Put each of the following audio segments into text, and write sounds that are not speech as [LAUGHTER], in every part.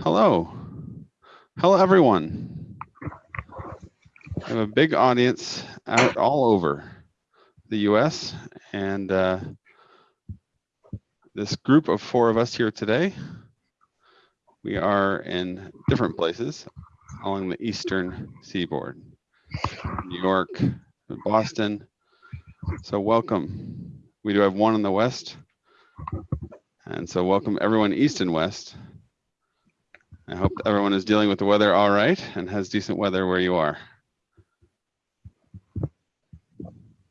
Hello. Hello, everyone. I have a big audience out all over the US and uh, this group of four of us here today, we are in different places along the eastern seaboard, New York, Boston. So welcome. We do have one in the west. And so welcome everyone east and west. I hope everyone is dealing with the weather all right and has decent weather where you are.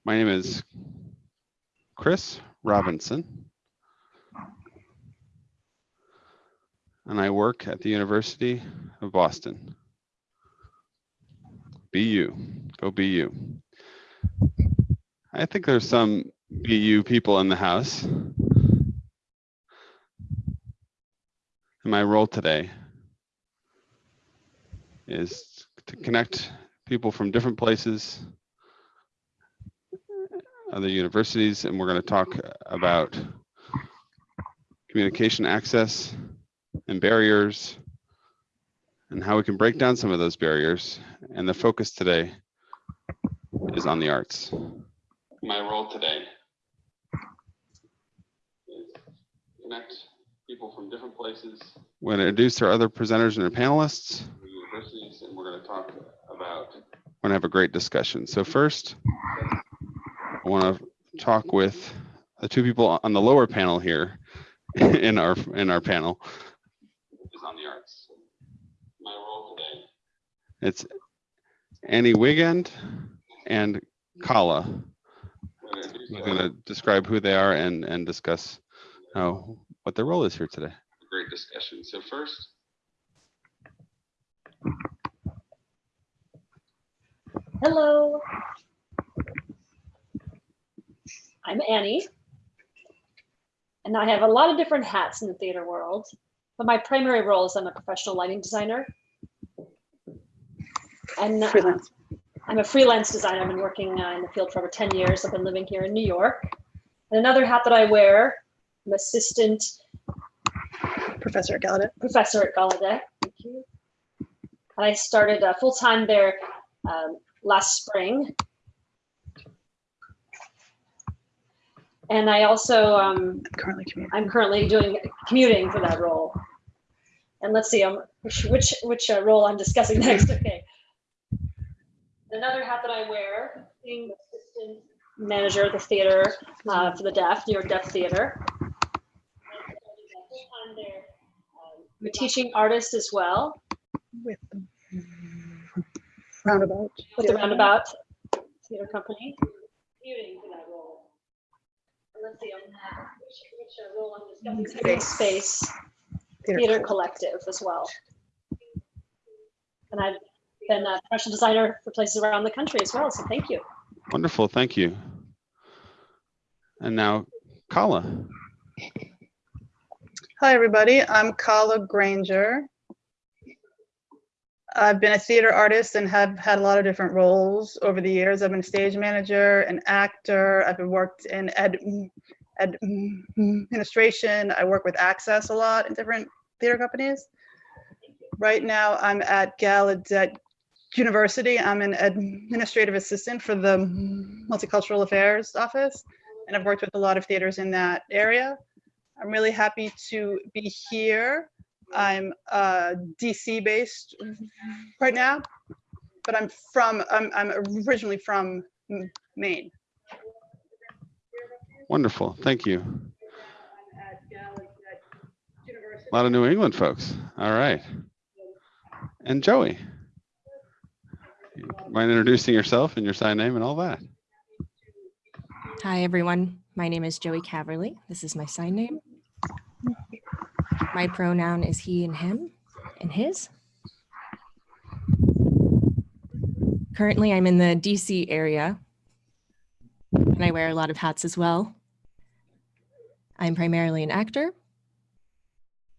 My name is Chris Robinson. And I work at the University of Boston. BU, go BU. I think there's some BU people in the house. And my role today is to connect people from different places, other universities, and we're going to talk about communication access and barriers and how we can break down some of those barriers. And the focus today is on the arts. My role today is connect people from different places. We're going to introduce our other presenters and our panelists. We're going to talk about. We're going to have a great discussion. So first, I want to talk with the two people on the lower panel here [LAUGHS] in our in our panel is on the arts. My role today. It's Annie Wiegand and Kala. I'm going to describe who they are and and discuss uh, what their role is here today. Great discussion. So first. Hello. I'm Annie. And I have a lot of different hats in the theater world, but my primary role is I'm a professional lighting designer. And uh, Freelance. I'm a freelance designer. I've been working uh, in the field for over 10 years. I've been living here in New York. And another hat that I wear, I'm assistant Professor at Gallaudet. professor at Gallaudet. Thank you. And I started uh, full-time there um, last spring. And I also, um, Currently commuting. I'm currently doing commuting for that role. And let's see, um, which which, which uh, role I'm discussing [LAUGHS] next. Okay. Another hat that I wear, being assistant manager at the theater uh, for the deaf, New York Deaf Theater. Um, I'm a teaching artist as well with the roundabout. with the Roundabout Theater Company. Commuting for that role. And let's see, which, which I'm discussing. Space. Space. Theater theater Club. collective as well. And I've been a professional designer for places around the country as well, so thank you. Wonderful. Thank you. And now Kala. Hi, everybody. I'm Kala Granger. I've been a theater artist and have had a lot of different roles over the years. I've been a stage manager, an actor. I've been worked in ed, ed administration. I work with Access a lot in different theater companies. Right now, I'm at Gallaudet University. I'm an administrative assistant for the Multicultural Affairs Office, and I've worked with a lot of theaters in that area. I'm really happy to be here. I'm uh, DC based right now, but I'm from, I'm, I'm originally from Maine. Wonderful. Thank you. A lot of New England folks. All right. And Joey. Mind introducing yourself and your sign name and all that? Hi, everyone. My name is Joey Caverly. This is my sign name. My pronoun is he and him and his. Currently, I'm in the DC area and I wear a lot of hats as well. I'm primarily an actor.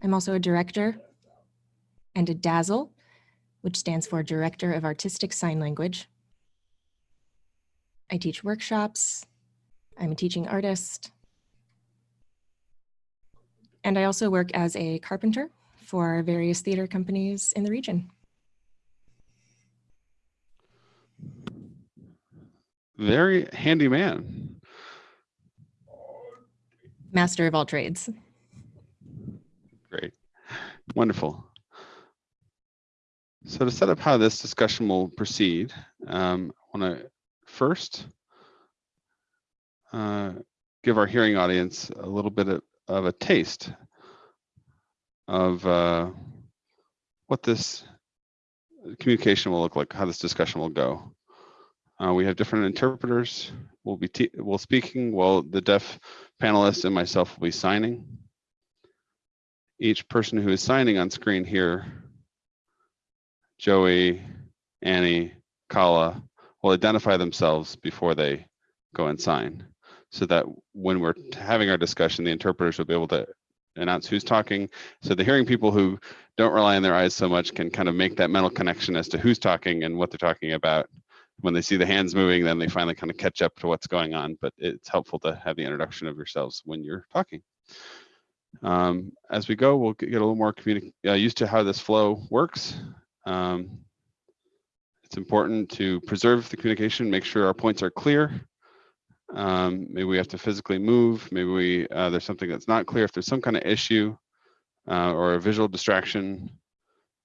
I'm also a director and a DASL, which stands for Director of Artistic Sign Language. I teach workshops. I'm a teaching artist. And I also work as a carpenter for various theater companies in the region. Very handy man. Master of all trades. Great. Wonderful. So to set up how this discussion will proceed, um, I want to first uh, give our hearing audience a little bit of, of a taste of uh, what this communication will look like, how this discussion will go. Uh, we have different interpreters. We'll be will speaking while the deaf panelists and myself will be signing. Each person who is signing on screen here, Joey, Annie, Kala, will identify themselves before they go and sign so that when we're having our discussion, the interpreters will be able to announce who's talking. So the hearing people who don't rely on their eyes so much can kind of make that mental connection as to who's talking and what they're talking about. When they see the hands moving, then they finally kind of catch up to what's going on. But it's helpful to have the introduction of yourselves when you're talking. Um, as we go, we'll get a little more uh, used to how this flow works. Um, it's important to preserve the communication, make sure our points are clear. Um, maybe we have to physically move. Maybe we uh, there's something that's not clear. If there's some kind of issue uh, or a visual distraction,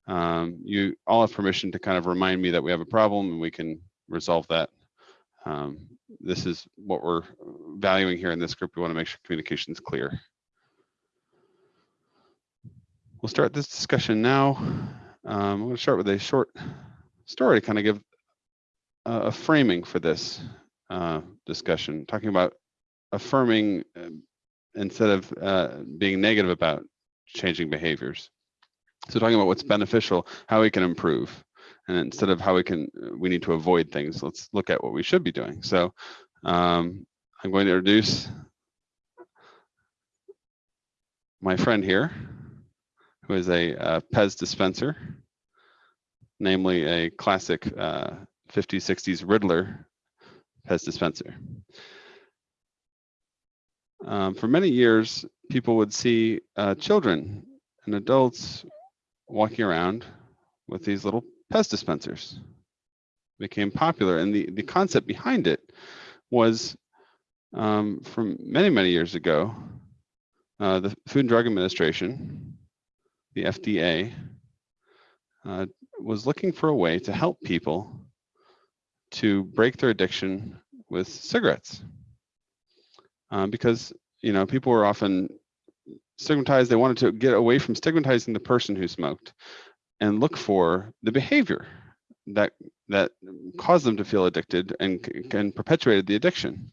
um, you all have permission to kind of remind me that we have a problem and we can resolve that. Um, this is what we're valuing here in this group. We want to make sure communication is clear. We'll start this discussion now. Um, I'm going to start with a short story to kind of give a, a framing for this uh, discussion, talking about affirming uh, instead of uh, being negative about changing behaviors. So talking about what's beneficial, how we can improve, and instead of how we can, we need to avoid things. Let's look at what we should be doing. So um, I'm going to introduce my friend here, who is a, uh Pez dispenser, namely a classic uh, 50s, 60s Riddler Pez dispenser. Um, for many years, people would see uh, children and adults walking around with these little Pez dispensers. Became popular, and the, the concept behind it was um, from many, many years ago, uh, the Food and Drug Administration, the FDA, uh, was looking for a way to help people to break their addiction with cigarettes. Um, because, you know, people were often stigmatized. They wanted to get away from stigmatizing the person who smoked and look for the behavior that that caused them to feel addicted and, and perpetuated the addiction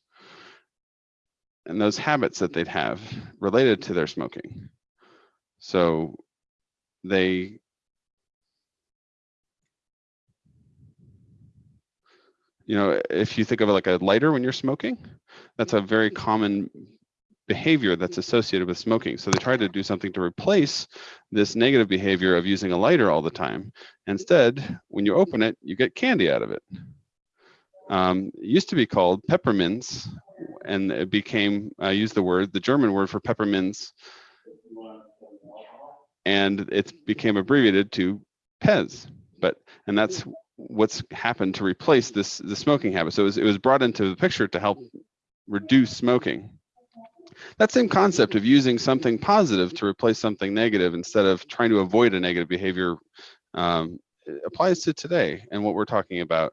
and those habits that they'd have related to their smoking. So they you know, if you think of it like a lighter when you're smoking, that's a very common behavior that's associated with smoking. So they try to do something to replace this negative behavior of using a lighter all the time. Instead, when you open it, you get candy out of it. Um, it used to be called peppermints, and it became, I use the word, the German word for peppermints, and it became abbreviated to Pez. But, and that's what's happened to replace this the smoking habit. So it was, it was brought into the picture to help reduce smoking. That same concept of using something positive to replace something negative instead of trying to avoid a negative behavior um, applies to today and what we're talking about.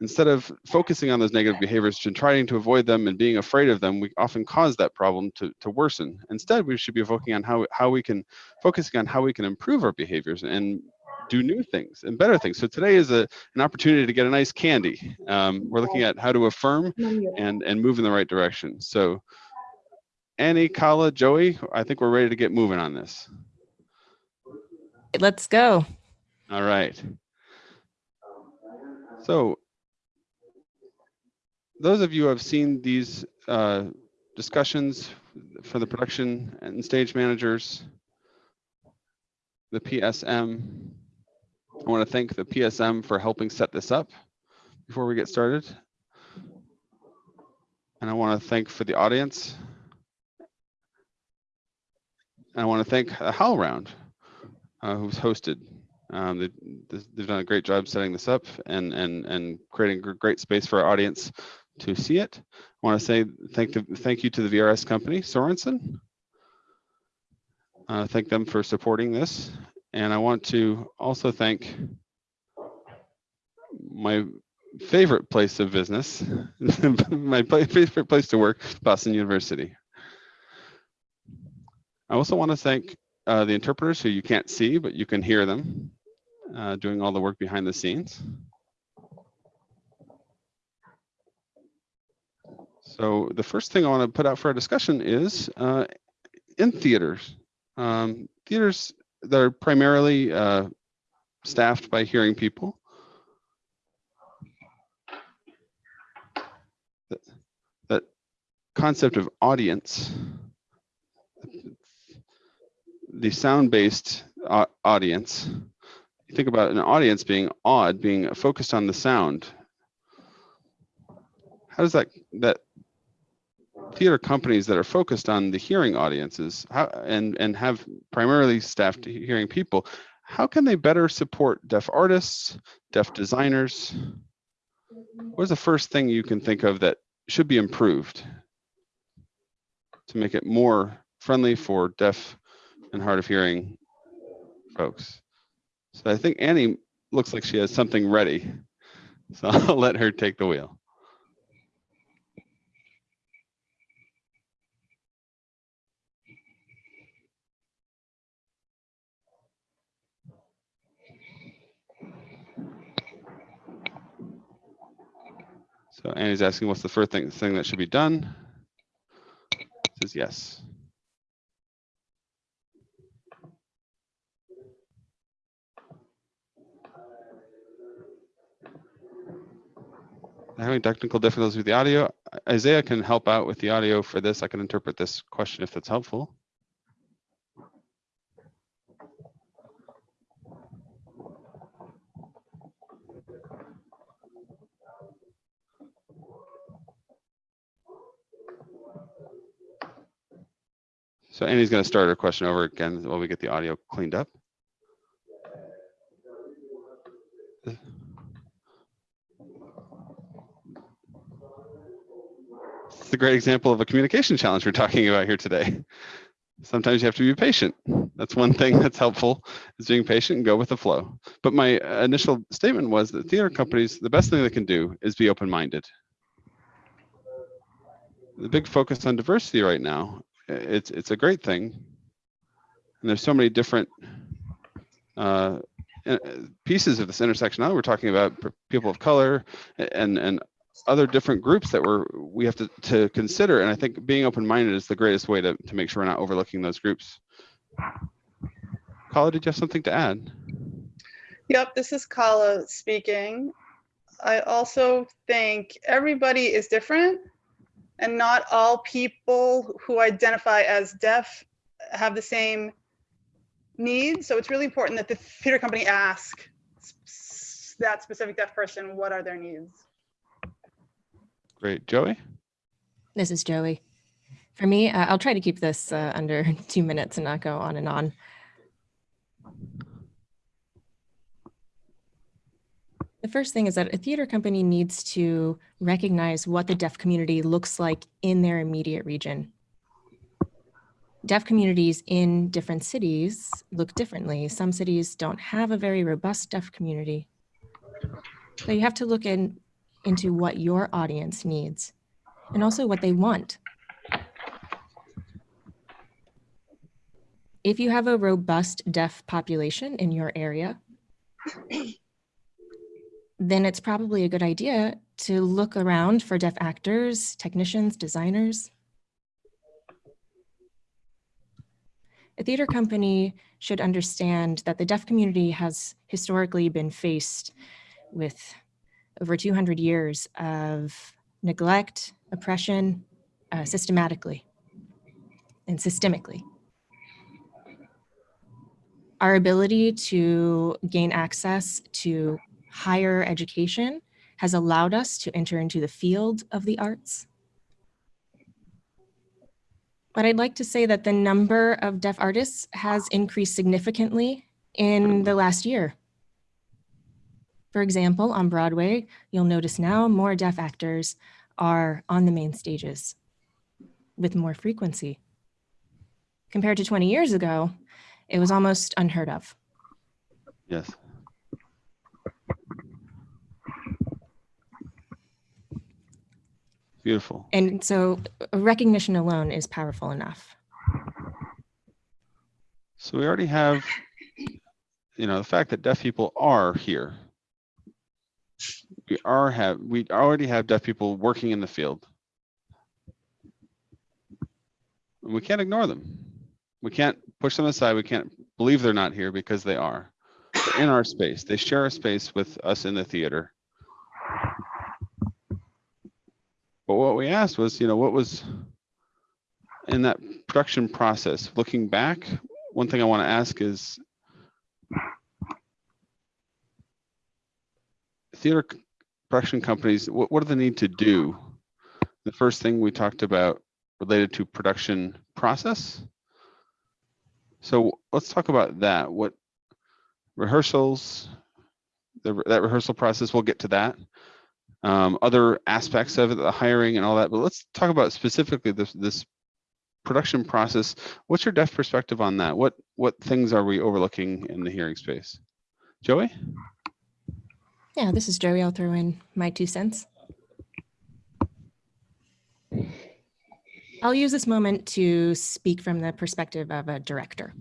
Instead of focusing on those negative behaviors and trying to avoid them and being afraid of them, we often cause that problem to, to worsen. Instead, we should be focusing on how, how we can focusing on how we can improve our behaviors and do new things and better things. So today is a, an opportunity to get a nice candy. Um, we're looking at how to affirm and, and move in the right direction. So Annie, Kala, Joey, I think we're ready to get moving on this. Let's go. All right. So those of you who have seen these uh, discussions for the production and stage managers, the PSM, I want to thank the PSM for helping set this up before we get started. And I want to thank for the audience. And I want to thank HowlRound uh, who's hosted. Um, they, they've done a great job setting this up and and and creating a great space for our audience to see it. I want to say thank the, thank you to the VRS company, Sorenson. Uh, thank them for supporting this. And I want to also thank my favorite place of business, [LAUGHS] my favorite place to work, Boston University. I also want to thank uh, the interpreters who you can't see, but you can hear them uh, doing all the work behind the scenes. So the first thing I want to put out for our discussion is uh, in theaters. Um, theaters that are primarily uh, staffed by hearing people. That, concept of audience, the sound-based audience. You think about an audience being odd, being focused on the sound. How does that that theater companies that are focused on the hearing audiences how, and and have primarily staffed hearing people how can they better support deaf artists deaf designers? What's the first thing you can think of that should be improved to make it more friendly for deaf and hard of hearing folks? So i think annie looks like she has something ready so [LAUGHS] i'll let her take the wheel So Annie's asking, what's the first thing, thing that should be done? Says yes. Having technical difficulties with the audio. Isaiah can help out with the audio for this. I can interpret this question if that's helpful. So Annie's going to start her question over again while we get the audio cleaned up. It's a great example of a communication challenge we're talking about here today. Sometimes you have to be patient. That's one thing that's helpful is being patient and go with the flow. But my initial statement was that theater companies, the best thing they can do is be open-minded. The big focus on diversity right now it's it's a great thing. And there's so many different uh, pieces of this intersection. Now we're talking about people of color and and other different groups that we're we have to to consider. And I think being open-minded is the greatest way to to make sure we're not overlooking those groups. Kala, did you have something to add? Yep, this is Kala speaking. I also think everybody is different and not all people who identify as deaf have the same needs. So it's really important that the theater company ask that specific deaf person, what are their needs? Great. Joey? This is Joey. For me, uh, I'll try to keep this uh, under [LAUGHS] two minutes and not go on and on. The first thing is that a theater company needs to recognize what the deaf community looks like in their immediate region. Deaf communities in different cities look differently. Some cities don't have a very robust deaf community. So you have to look in, into what your audience needs and also what they want. If you have a robust deaf population in your area, then it's probably a good idea to look around for deaf actors, technicians, designers. A theater company should understand that the deaf community has historically been faced with over 200 years of neglect, oppression, uh, systematically and systemically. Our ability to gain access to higher education has allowed us to enter into the field of the arts. But I'd like to say that the number of deaf artists has increased significantly in the last year. For example, on Broadway, you'll notice now more deaf actors are on the main stages with more frequency. Compared to 20 years ago, it was almost unheard of. Yes. Beautiful. And so recognition alone is powerful enough. So we already have, you know, the fact that deaf people are here. We are have, we already have deaf people working in the field. And we can't ignore them. We can't push them aside. We can't believe they're not here because they are. They're in our space. They share a space with us in the theater. But what we asked was, you know, what was in that production process, looking back, one thing I want to ask is theater production companies, what, what do they need to do? The first thing we talked about related to production process. So let's talk about that. What rehearsals, the, that rehearsal process, we'll get to that. Um, other aspects of it, the hiring and all that, but let's talk about specifically this, this production process. What's your deaf perspective on that? What, what things are we overlooking in the hearing space? Joey? Yeah, this is Joey. I'll throw in my two cents. I'll use this moment to speak from the perspective of a director.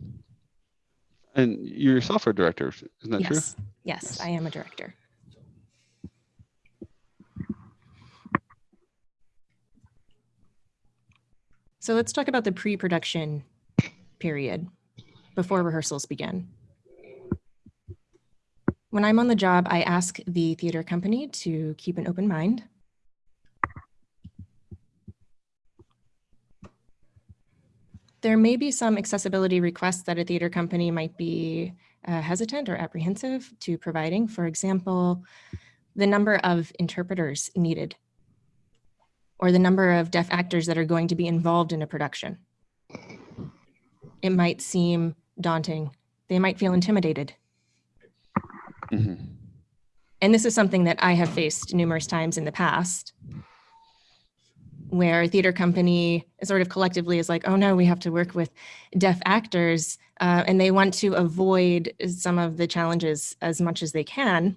And you're yourself are director, isn't that true? Yes, yes, Yes. I am a director. So let's talk about the pre-production period before rehearsals begin. When I'm on the job, I ask the theater company to keep an open mind. There may be some accessibility requests that a theater company might be uh, hesitant or apprehensive to providing. For example, the number of interpreters needed or the number of deaf actors that are going to be involved in a production. It might seem daunting. They might feel intimidated. Mhm. And this is something that I have faced numerous times in the past where a theater company sort of collectively is like, oh no, we have to work with deaf actors uh, and they want to avoid some of the challenges as much as they can.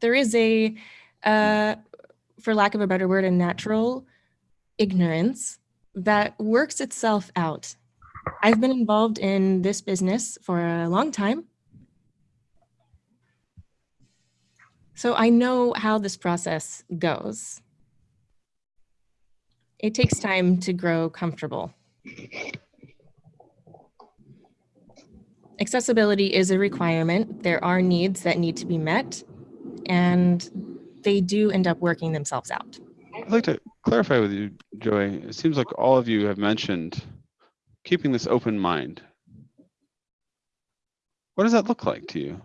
There is a, uh, for lack of a better word, a natural ignorance that works itself out. I've been involved in this business for a long time. So I know how this process goes. It takes time to grow comfortable. Accessibility is a requirement. There are needs that need to be met, and they do end up working themselves out. I'd like to clarify with you, Joey. It seems like all of you have mentioned keeping this open mind. What does that look like to you?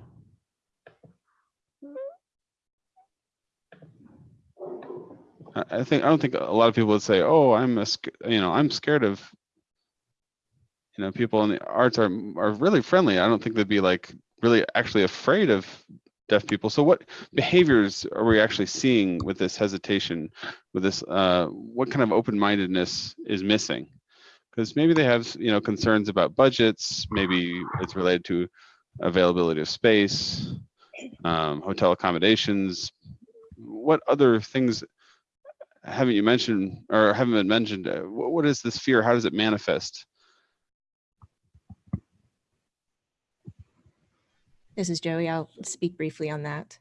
I think I don't think a lot of people would say, "Oh, I'm a, you know, I'm scared of." You know, people in the arts are are really friendly. I don't think they'd be like really actually afraid of deaf people. So, what behaviors are we actually seeing with this hesitation? With this, uh, what kind of open-mindedness is missing? Because maybe they have, you know, concerns about budgets. Maybe it's related to availability of space, um, hotel accommodations. What other things haven't you mentioned or haven't been mentioned? What, what is this fear? How does it manifest? This is Joey. I'll speak briefly on that.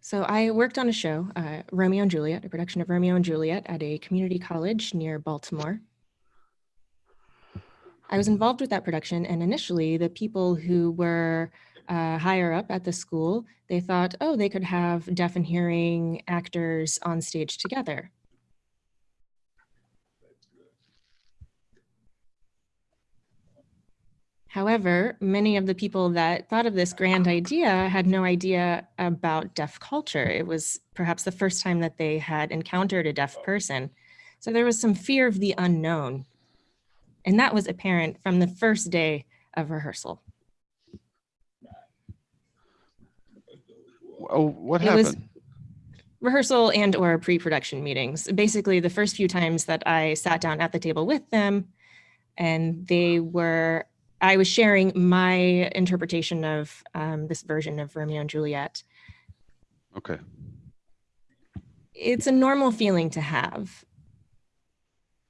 So I worked on a show, uh, Romeo and Juliet, a production of Romeo and Juliet at a community college near Baltimore. I was involved with that production, and initially, the people who were uh, higher up at the school, they thought, oh, they could have deaf and hearing actors on stage together. However, many of the people that thought of this grand idea had no idea about deaf culture. It was perhaps the first time that they had encountered a deaf person. So there was some fear of the unknown. And that was apparent from the first day of rehearsal. Oh, what It was- happened? rehearsal and or pre-production meetings basically the first few times that i sat down at the table with them and they were i was sharing my interpretation of um, this version of romeo and juliet Okay. it's a normal feeling to have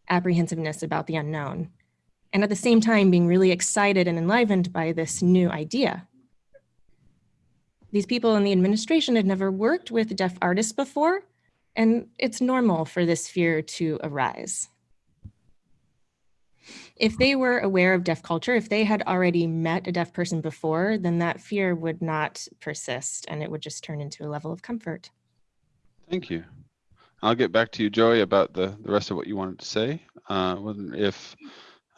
apprehensiveness about the unknown and at the same time being really excited and enlivened by this new idea these people in the administration had never worked with deaf artists before, and it's normal for this fear to arise. If they were aware of deaf culture, if they had already met a deaf person before, then that fear would not persist and it would just turn into a level of comfort. Thank you. I'll get back to you, Joey, about the, the rest of what you wanted to say. Uh, if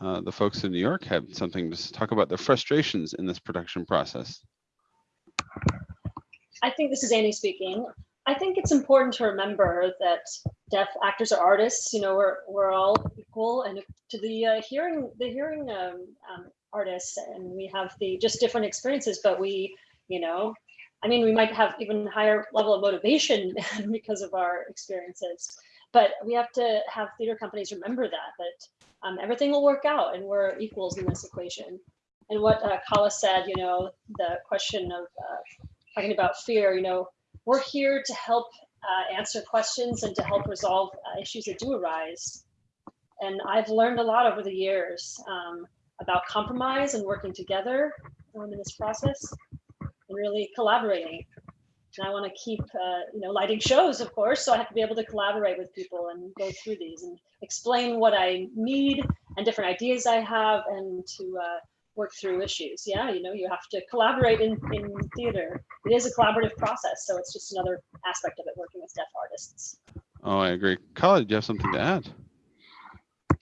uh, the folks in New York had something to talk about their frustrations in this production process. I think this is Annie speaking. I think it's important to remember that deaf actors are artists. You know, we're we're all equal, and to the uh, hearing the hearing um, um, artists, and we have the just different experiences. But we, you know, I mean, we might have even higher level of motivation [LAUGHS] because of our experiences. But we have to have theater companies remember that that um, everything will work out, and we're equals in this equation. And what uh, Kala said, you know, the question of uh, talking about fear, you know, we're here to help uh, answer questions and to help resolve uh, issues that do arise. And I've learned a lot over the years um, about compromise and working together um, in this process and really collaborating. And I want to keep, uh, you know, lighting shows, of course, so I have to be able to collaborate with people and go through these and explain what I need and different ideas I have and to uh, work through issues. Yeah, you know, you have to collaborate in, in theater. It is a collaborative process, so it's just another aspect of it working with deaf artists. Oh, I agree. Kala, do you have something to add?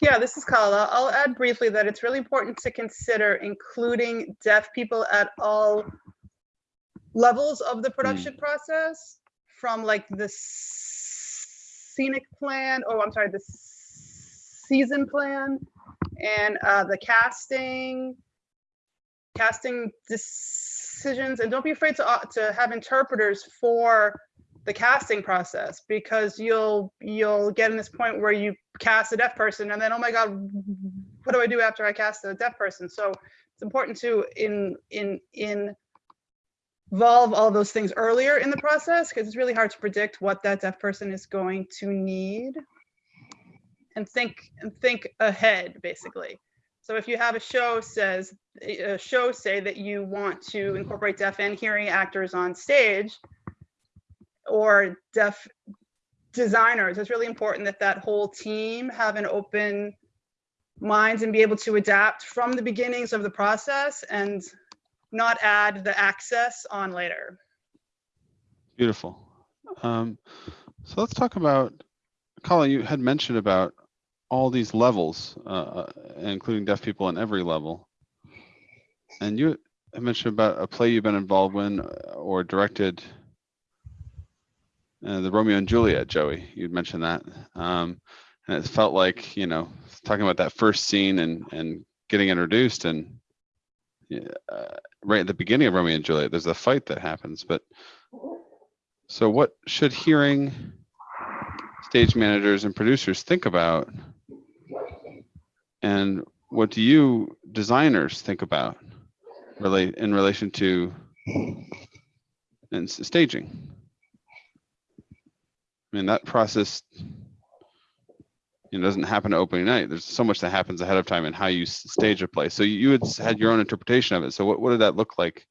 Yeah, this is Kala. I'll add briefly that it's really important to consider including deaf people at all levels of the production process, from like the scenic plan, oh, I'm sorry, the season plan, and uh, the casting, casting decisions, and don't be afraid to uh, to have interpreters for the casting process because you'll you'll get in this point where you cast a deaf person and then oh my god what do i do after i cast a deaf person? So it's important to in in in involve all those things earlier in the process because it's really hard to predict what that deaf person is going to need and think and think ahead basically so if you have a show says a show say that you want to incorporate deaf and hearing actors on stage or deaf designers it's really important that that whole team have an open minds and be able to adapt from the beginnings of the process and not add the access on later Beautiful. Um, so let's talk about, Colin, you had mentioned about all these levels, uh, uh, including deaf people in every level. And you mentioned about a play you've been involved in uh, or directed, uh, the Romeo and Juliet, Joey, you'd mentioned that. Um, and it felt like, you know, talking about that first scene and, and getting introduced and uh, right at the beginning of Romeo and Juliet, there's a fight that happens, but so what should hearing stage managers and producers think about? And what do you designers think about relate in relation to and staging? I mean, that process you know, doesn't happen to opening night. There's so much that happens ahead of time and how you stage a play. So you you had had your own interpretation of it. So what, what did that look like?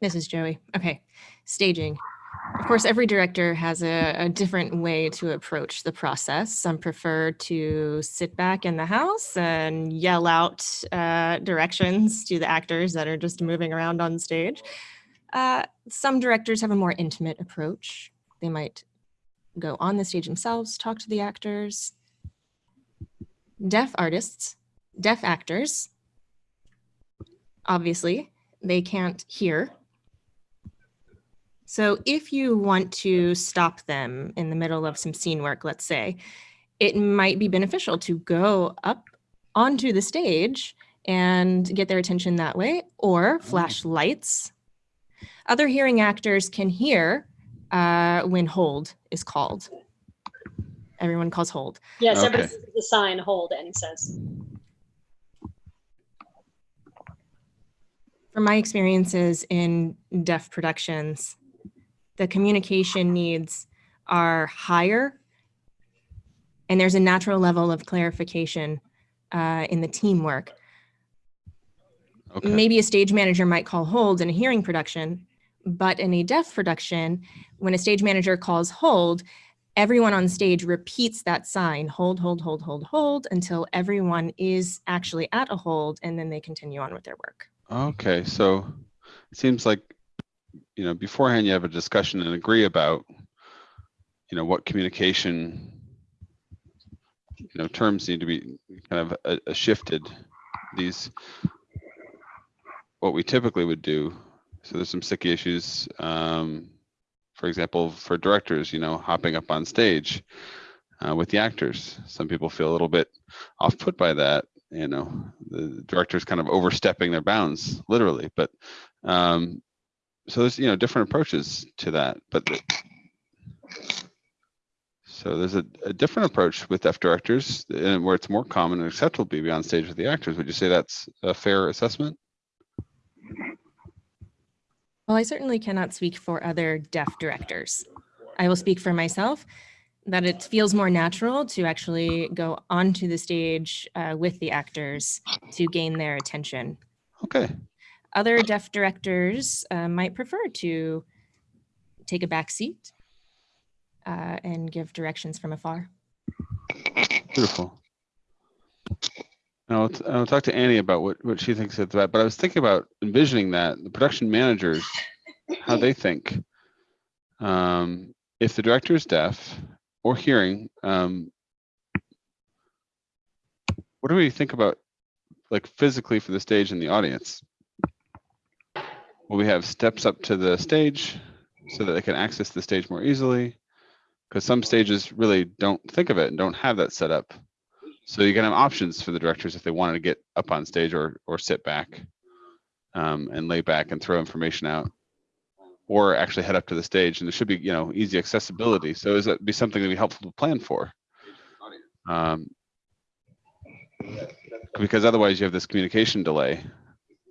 This is Joey. Okay, staging. Of course, every director has a, a different way to approach the process. Some prefer to sit back in the house and yell out uh, directions to the actors that are just moving around on stage. Uh, some directors have a more intimate approach. They might go on the stage themselves, talk to the actors. Deaf artists, deaf actors, obviously, they can't hear so if you want to stop them in the middle of some scene work, let's say, it might be beneficial to go up onto the stage and get their attention that way or flash lights. Other hearing actors can hear uh, when hold is called. Everyone calls hold. Yes, everybody Okay. sees the sign hold, Annie says. From my experiences in deaf productions, the communication needs are higher and there's a natural level of clarification uh, in the teamwork. Okay. Maybe a stage manager might call hold in a hearing production, but in a deaf production, when a stage manager calls hold, everyone on stage repeats that sign, hold, hold, hold, hold, hold, until everyone is actually at a hold and then they continue on with their work. Okay, so it seems like, you know, beforehand you have a discussion and agree about, you know, what communication, you know, terms need to be kind of uh, uh, shifted. These, what we typically would do. So there's some sticky issues. Um, for example, for directors, you know, hopping up on stage uh, with the actors. Some people feel a little bit off put by that you know the director's kind of overstepping their bounds literally but um so there's you know different approaches to that but the- so there's a, a different approach with deaf directors and where it's more common and acceptable to be on stage with the actors would you say that's a fair assessment Well, I certainly cannot speak for other deaf directors. I will speak for myself that it feels more natural to actually go onto the stage uh, with the actors to gain their attention. okay Other deaf directors uh, might prefer to take a back seat uh, and give directions from afar. Beautiful. And I'll, I'll talk to Annie about what, what she thinks of that, but I was thinking about envisioning that the production managers, how they think. Um, if the director is deaf or hearing, um, what do we think about like physically for the stage and the audience? Will we have steps up to the stage so that they can access the stage more easily? Because some stages really don't think of it and don't have that set up. So you can have options for the directors if they wanted to get up on stage or or sit back um, and lay back and throw information out, or actually head up to the stage. And there should be you know easy accessibility. So is that be something that be helpful to plan for? Um, because otherwise you have this communication delay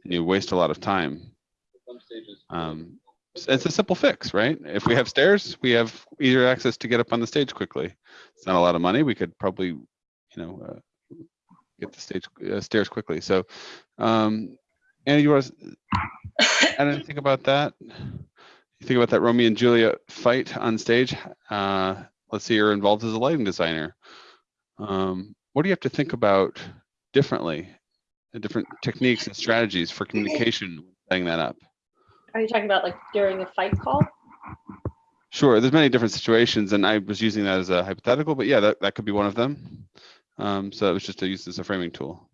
and you waste a lot of time. Um, it's a simple fix, right? If we have stairs, we have easier access to get up on the stage quickly. It's not a lot of money. We could probably, you know, uh, get the stage uh, stairs quickly. So, um, Anna, you want [COUGHS] didn't think about that? You think about that Romeo and Juliet fight on stage? Uh, let's say you're involved as a lighting designer. Um, what do you have to think about differently? The different techniques and strategies for communication, setting that up. Are you talking about like during a fight call? Sure, there's many different situations, and I was using that as a hypothetical, but yeah, that, that could be one of them. Um, so it was just to use as a framing tool.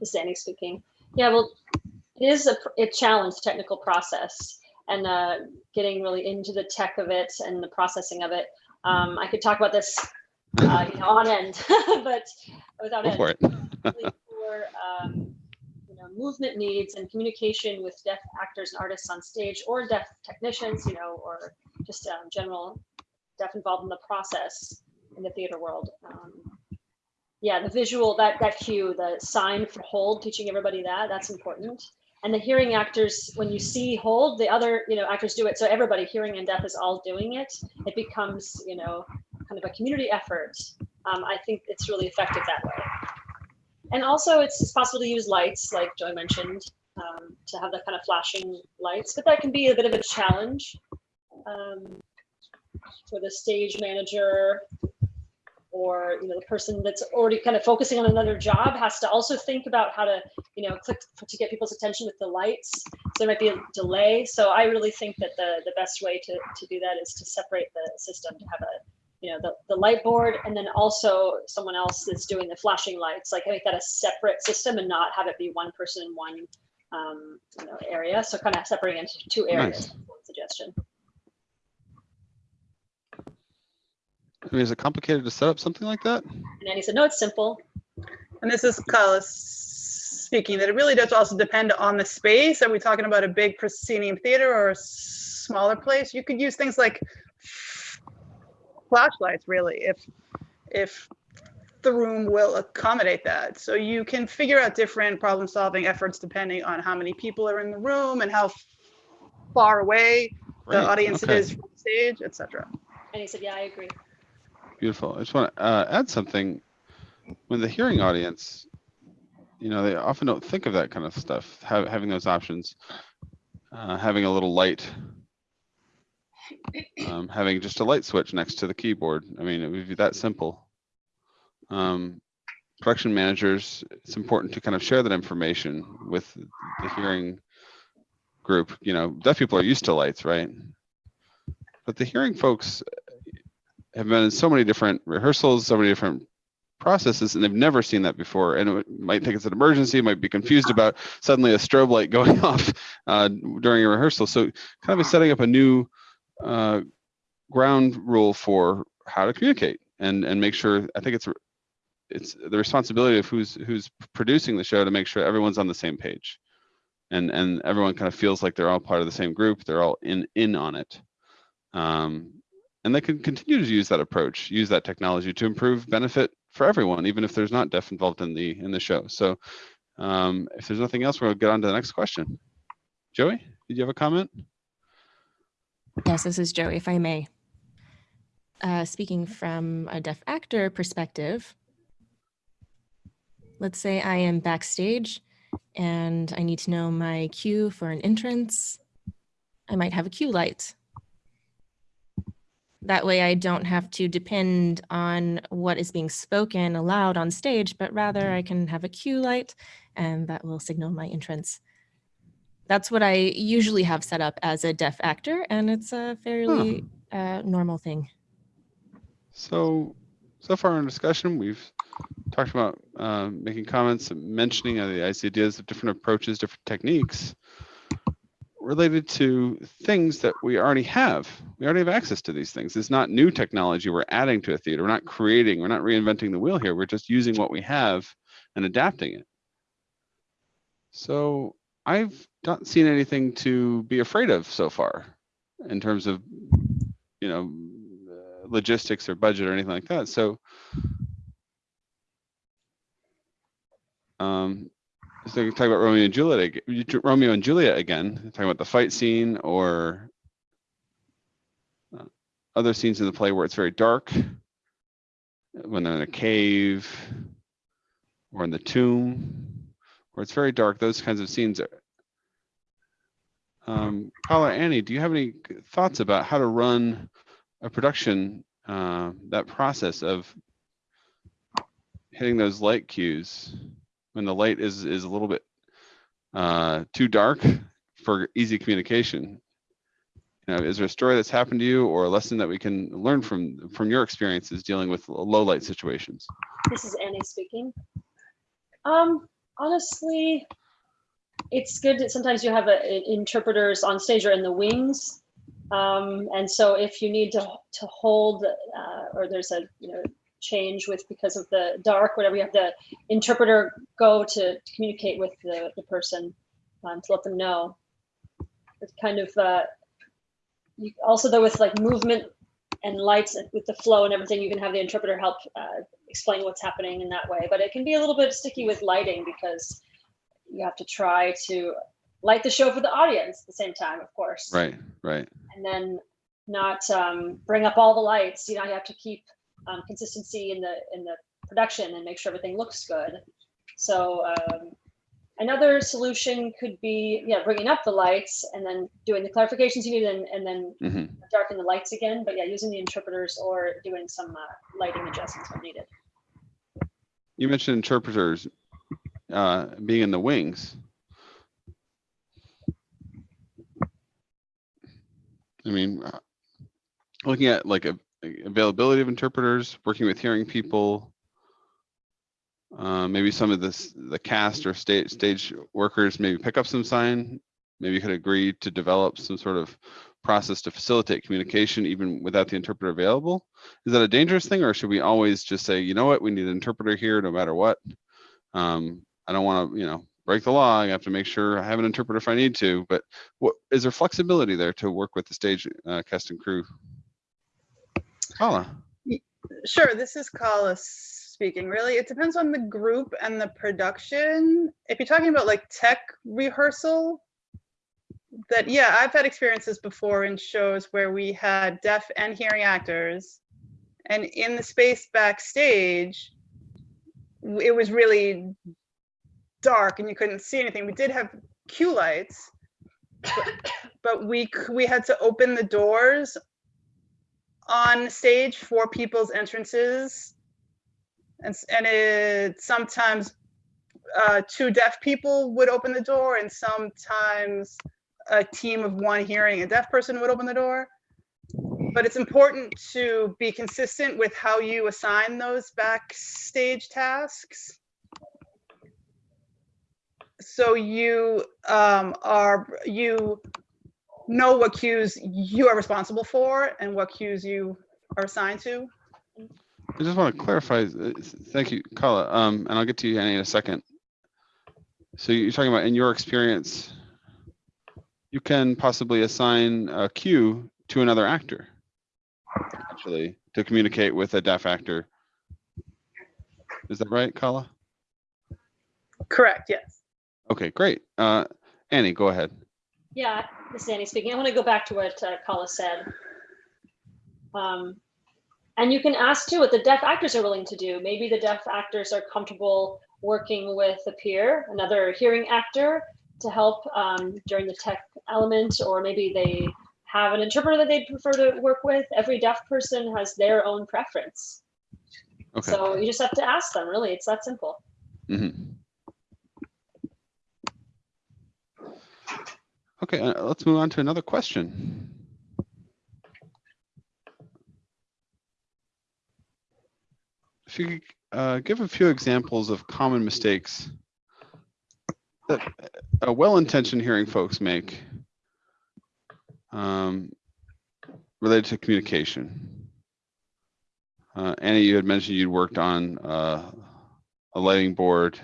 This is Annie speaking. Yeah, well, it is a, a challenge, technical process, and uh, getting really into the tech of it and the processing of it. Um, I could talk about this, uh, you know, on end, [LAUGHS] but without Go end. for it. [LAUGHS] for um, movement needs and communication with deaf actors and artists on stage or deaf technicians you know or just um, general deaf involved in the process in the theater world. Um, yeah the visual that that cue the sign for hold teaching everybody that that's important. And the hearing actors when you see hold the other you know actors do it. So everybody hearing and deaf is all doing it. It becomes you know kind of a community effort. Um, i think it's really effective that way and also it's, possible to use lights like Joey mentioned um, to have that kind of flashing lights but that can be a bit of a challenge um, for the stage manager or you know the person that's already kind of focusing on another job has to also think about how to you know click to get people's attention with the lights. So there might be a delay. So i really think that the the best way to to do that is to separate the system to have a you know the, the light board and then also someone else that's doing the flashing lights like make that a separate system and not have it be one person in one um, you know area so kind of separating into two areas Nice. one suggestion I mean, is it complicated to set up something like that? And Annie said, no, it's simple. And this is Kala speaking, that it really does also depend on the space. Are we talking about a big proscenium theater or a smaller place? You could use things like flashlights, really, if, if the room will accommodate that. So you can figure out different problem-solving efforts depending on how many people are in the room and how far away the audience okay. is from the stage, etc. And he said, yeah, I agree. Beautiful. I just want to uh, add something. When the hearing audience, you know, they often don't think of that kind of stuff, ha- having those options, uh, having a little light, um, having just a light switch next to the keyboard. I mean, it would be that simple. Um, production managers, it's important to kind of share that information with the hearing group. You know, deaf people are used to lights, right? But the hearing folks have been in so many different rehearsals, so many different processes, and they've never seen that before. And it might think it's an emergency, might be confused about suddenly a strobe light [LAUGHS] going off uh, during a rehearsal. So kind of setting up a new uh, ground rule for how to communicate and and make sure. I think it's it's the responsibility of who's who's producing the show to make sure everyone's on the same page, and and everyone kind of feels like they're all part of the same group. They're all in in on it. Um, and they can continue to use that approach, use that technology to improve benefit for everyone, even if there's not deaf involved in the in the show. So um, if there's nothing else, we'll get on to the next question. Joey, did you have a comment? Yes, this is Joey, if I may. Uh, speaking from a deaf actor perspective, let's say I am backstage and I need to know my cue for an entrance. I might have a cue light. That way I don't have to depend on what is being spoken aloud on stage, but rather I can have a cue light and that will signal my entrance. That's what I usually have set up as a deaf actor, and it's a fairly uh, normal thing. So, so far in discussion, we've talked about uh, making comments, and mentioning uh, the ideas of different approaches, different techniques related to things that we already have. We already have access to these things. It's not new technology we're adding to a theater. We're not creating, we're not reinventing the wheel here. We're just using what we have and adapting it. So I've not seen anything to be afraid of so far in terms of, you know, logistics or budget or anything like that. So, um, so talk about Romeo and Juliet, Romeo and Juliet again, talking about the fight scene or uh, other scenes in the play where it's very dark, when they're in a cave or in the tomb, where it's very dark. Those kinds of scenes are. Um, Kala, Annie, do you have any thoughts about how to run a production, uh, that process of hitting those light cues when the light is is a little bit uh, too dark for easy communication? You know, is there a story that's happened to you or a lesson that we can learn from from your experiences dealing with low light situations? This is Annie speaking. Um, honestly, it's good that sometimes you have a, a- interpreters on stage or in the wings. Um, and so if you need to, to hold, uh, or there's a, you know, change with because of the dark, whatever, you have the interpreter go to communicate with the, the person um, to let them know. It's kind of, uh, you also though with like movement and lights with the flow and everything, you can have the interpreter help uh, explain what's happening in that way. But it can be a little bit sticky with lighting because you have to try to light the show for the audience at the same time, of course. Right, right. And then not um, bring up all the lights. You know, you have to keep um, consistency in the in the production and make sure everything looks good. So um, another solution could be, yeah, bringing up the lights and then doing the clarifications you need and, and then hmm darken the lights again. But yeah, using the interpreters or doing some uh, lighting adjustments when needed. You mentioned interpreters uh, being in the wings. I mean, uh, looking at like a, availability of interpreters, working with hearing people, uh, maybe some of this the cast or stage stage workers maybe pick up some sign. Maybe you could agree to develop some sort of process to facilitate communication even without the interpreter available. Is that a dangerous thing or should we always just say, you know what, we need an interpreter here no matter what? Um, I don't want to, you know, break the law. I have to make sure I have an interpreter if I need to, but what, is there flexibility there to work with the stage uh, cast and crew? Kala, Sure, this is Kala speaking. Really, it depends on the group and the production. If you're talking about like tech rehearsal, that yeah, I've had experiences before in shows where we had deaf and hearing actors, and in the space backstage, it was really dark and you couldn't see anything. We did have cue lights, but, [COUGHS] but we we had to open the doors on stage for people's entrances. And, and it sometimes uh, two deaf people would open the door, and sometimes a team of one hearing a deaf person would open the door. But it's important to be consistent with how you assign those backstage tasks. So you um, are, you know what cues you are responsible for and what cues you are assigned to. I just want to clarify, uh, thank you, Kala, um, and I'll get to you Annie in a second. So you're talking about in your experience, you can possibly assign a cue to another actor. Actually, to communicate with a deaf actor. Is that right, Kala? Correct, yes. Okay, great. Uh, Annie, go ahead. Yeah, this is Annie speaking. I want to go back to what uh, Kala said. Um, and you can ask too what the deaf actors are willing to do. Maybe the deaf actors are comfortable working with a peer, another hearing actor to help um, during the tech element, or maybe they have an interpreter that they'd prefer to work with. Every deaf person has their own preference. Okay. So you just have to ask them, really. It's that simple. Mhm. Okay, uh, let's move on to another question. If you could uh, give a few examples of common mistakes that uh, well-intentioned hearing folks make um, related to communication. Uh, Annie, you had mentioned you'd worked on uh, a lighting board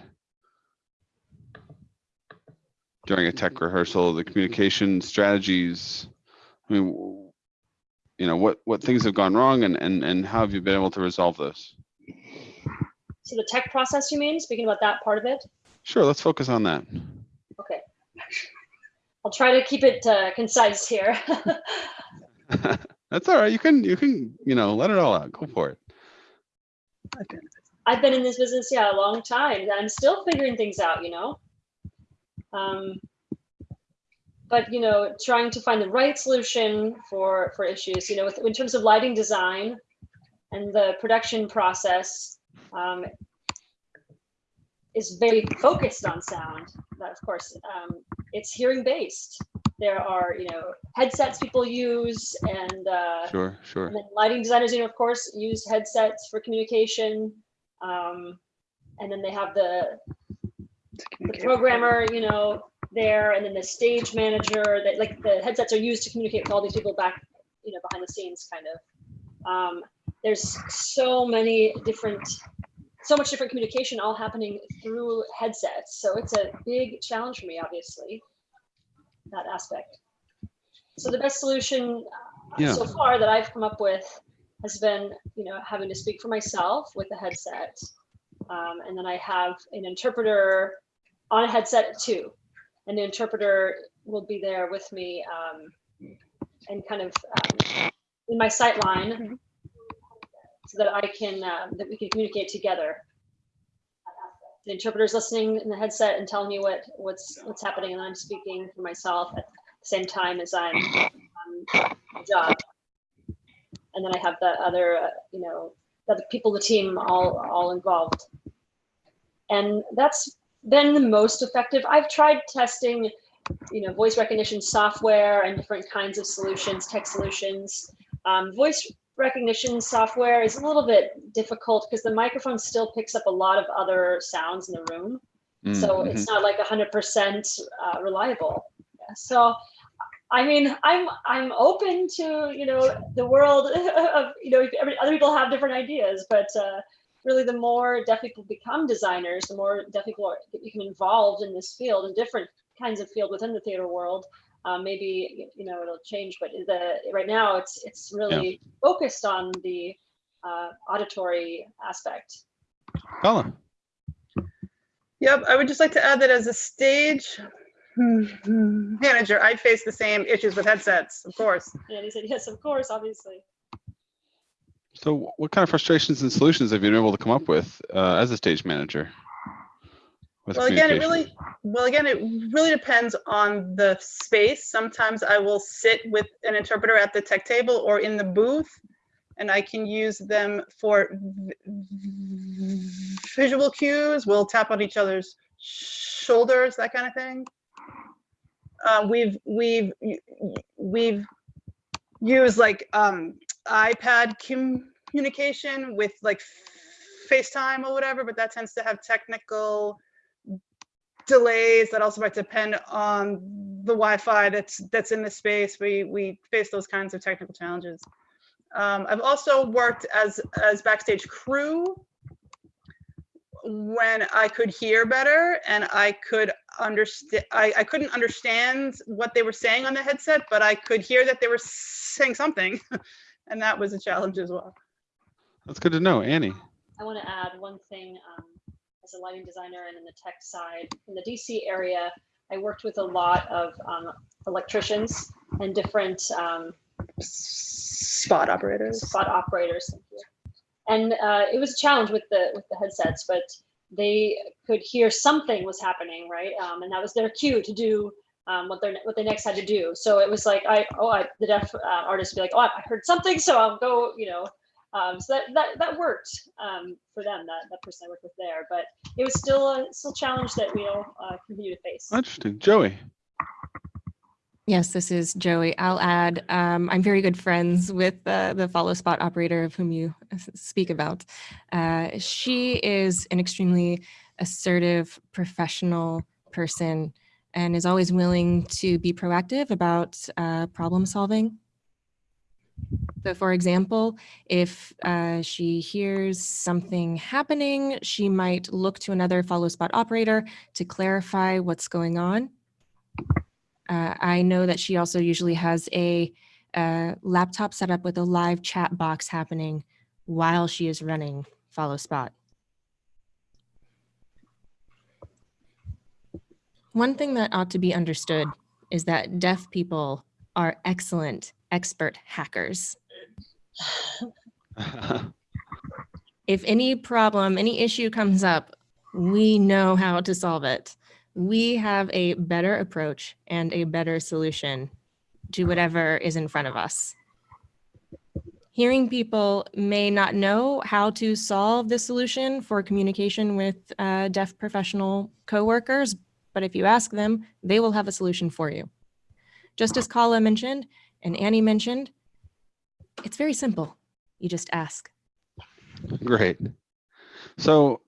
during a tech rehearsal, the communication strategies. I mean, you know, what, what things have gone wrong and, and, and how have you been able to resolve those? So the tech process, you mean, speaking about that part of it? Sure, let's focus on that. Okay. [LAUGHS] I'll try to keep it uh, concise here. [LAUGHS] That's all right. You can, you can, you know, let it all out. Go for it. I've been in this business, yeah, a long time. and I'm still figuring things out, you know. Um, but you know, trying to find the right solution for for issues, you know, with, in terms of lighting design and the production process, um, is very focused on sound. But of course, um, it's hearing based. There are, you know, headsets people use, and uh, Sure, sure. and lighting designers, you know, of course, use headsets for communication. Um, and then they have the, the programmer, you know, there, and then the stage manager. That like the headsets are used to communicate with all these people back, you know, behind the scenes, kind of. Um, there's so many different, so much different communication all happening through headsets. So it's a big challenge for me, obviously, that aspect. So the best solution uh, Yeah. so far that I've come up with has been, you know, having to speak for myself with a headset. Um, and then I have an interpreter on a headset too. And the interpreter will be there with me um, and kind of um, in my sight line so that I can, uh, that we can communicate together. The interpreter's listening in the headset and telling me what, what's, what's happening and I'm speaking for myself at the same time as I'm um, the job. And then I have the other, uh, you know, the other people, the team, all all involved. And that's been the most effective. I've tried testing, you know, voice recognition software and different kinds of solutions, tech solutions. Um, voice recognition software is a little bit difficult because the microphone still picks up a lot of other sounds in the room. So Mm, it's not like 100% uh, reliable. So I mean, I'm I'm open to you know the world [LAUGHS] of you know other people have different ideas, but uh, really the more deaf people become designers, the more deaf people are, become involved in this field and different kinds of field within the theater world. Um, maybe you know it'll change, but the right now it's it's really focused on the uh, auditory aspect. Kala. Yep, I would just like to add that as a stage manager, I face the same issues with headsets, of course. And he said, yes, of course, obviously. So what kind of frustrations and solutions have you been able to come up with uh, as a stage manager? Well, again, it really, well, again, it really depends on the space. Sometimes I will sit with an interpreter at the tech table or in the booth, and I can use them for visual cues. We'll tap on each other's shoulders, that kind of thing. Uh, we've we've we've used like um, iPad communication with like FaceTime or whatever, but that tends to have technical delays that also might depend on the Wi-Fi that's that's in the space. We we face those kinds of technical challenges. Um, I've also worked as as backstage crew when I could hear better and I could understand. I, I couldn't understand what they were saying on the headset, but I could hear that they were saying something, [LAUGHS] and that was a challenge as well. That's good to know, Annie. I want to add one thing um, as a lighting designer and in the tech side. In the DC area, I worked with a lot of um, electricians and different um, Spot operators. spot operators. Thank you. And uh, it was a challenge with the with the headsets, but they could hear something was happening, right? Um, and that was their cue to do um, what they what they next had to do. So it was like I oh I, the deaf uh, artist would be like oh I heard something, so I'll go you know. Um, so that, that that worked um, for them. That that person I worked with there, but it was still a still a challenge that we all uh, continue to face. Interesting. Joey. Yes, this is Joey. I'll add, um, I'm very good friends with uh, the follow spot operator of whom you speak about. Uh, she is an extremely assertive, professional person and is always willing to be proactive about uh, problem solving. So for example, if uh, she hears something happening, she might look to another follow spot operator to clarify what's going on. Uh, I know that she also usually has a uh, laptop set up with a live chat box happening while she is running Follow Spot. One thing that ought to be understood is that deaf people are excellent, expert hackers. [LAUGHS] If any problem, any issue comes up, we know how to solve it we have a better approach and a better solution to whatever is in front of us. Hearing people may not know how to solve the solution for communication with uh, deaf professional coworkers, but if you ask them, they will have a solution for you. Just as Kala mentioned and Annie mentioned, it's very simple. You just ask. Great. So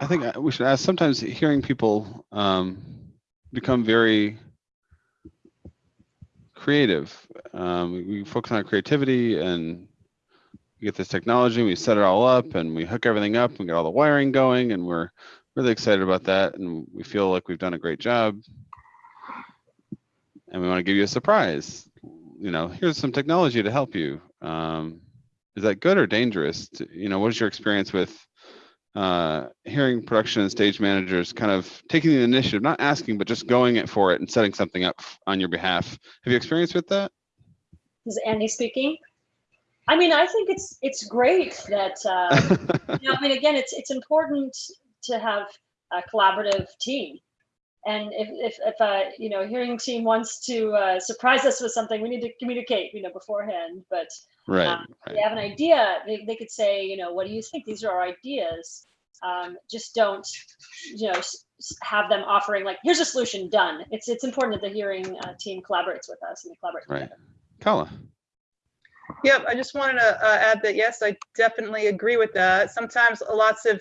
I think uh, we should ask, sometimes hearing people um, become very creative. Um, we- we focus on creativity and we get this technology, and we set it all up and we hook everything up and get all the wiring going and we're really excited about that and we feel like we've done a great job. And we want to give you a surprise. You know, here's some technology to help you. Um, is that good or dangerous? To- You know, what is your experience with uh, hearing production and stage managers kind of taking the initiative, not asking, but just going it for it and setting something up on your behalf. Have you experienced with that? This is Annie speaking. I mean, I think it's it's great that uh, [LAUGHS] you know, I mean, again, it's it's important to have a collaborative team. And if if, if a you know hearing team wants to uh, surprise us with something, we need to communicate, you know, beforehand. But right, um, if right. they have an idea, they, they could say, you know, what do you think? These are our ideas. Um, just don't, you know, s- s- have them offering like, here's a solution, done. It's it's important that the hearing uh, team collaborates with us and they collaborate Right. together. Kala. Yep, I just wanted to uh, add that, yes, I definitely agree with that. Sometimes lots of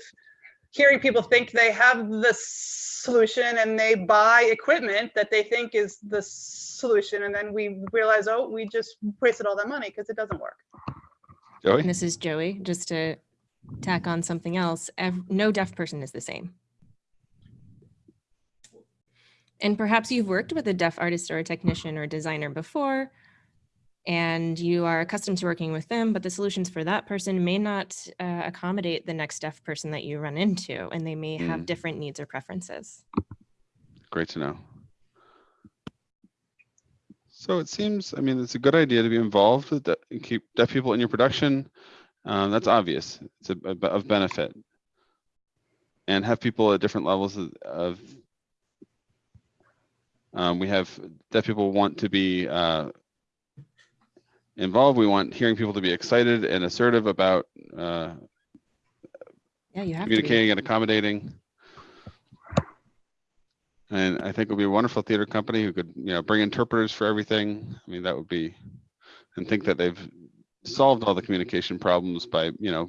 hearing people think they have the solution and they buy equipment that they think is the solution and then we realize, oh, we just wasted all that money because it doesn't work. Joey? And this is Joey, just to tack on something else. No deaf person is the same. And perhaps you've worked with a deaf artist or a technician or designer before, and you are accustomed to working with them, but the solutions for that person may not uh, accommodate the next deaf person that you run into, and they may have Mm. different needs or preferences. Great to know. So it seems, I mean, it's a good idea to be involved with the, and keep deaf people in your production. Um, that's obvious. It's a, a- of benefit. And have people at different levels of, of um, we have deaf people want to be uh, involved. We want hearing people to be excited and assertive about uh, Yeah, you have to communicating and accommodating. And I think it would be a wonderful theater company who could, you know, bring interpreters for everything. I mean, that would be, and think that they've solved all the communication problems by, you know,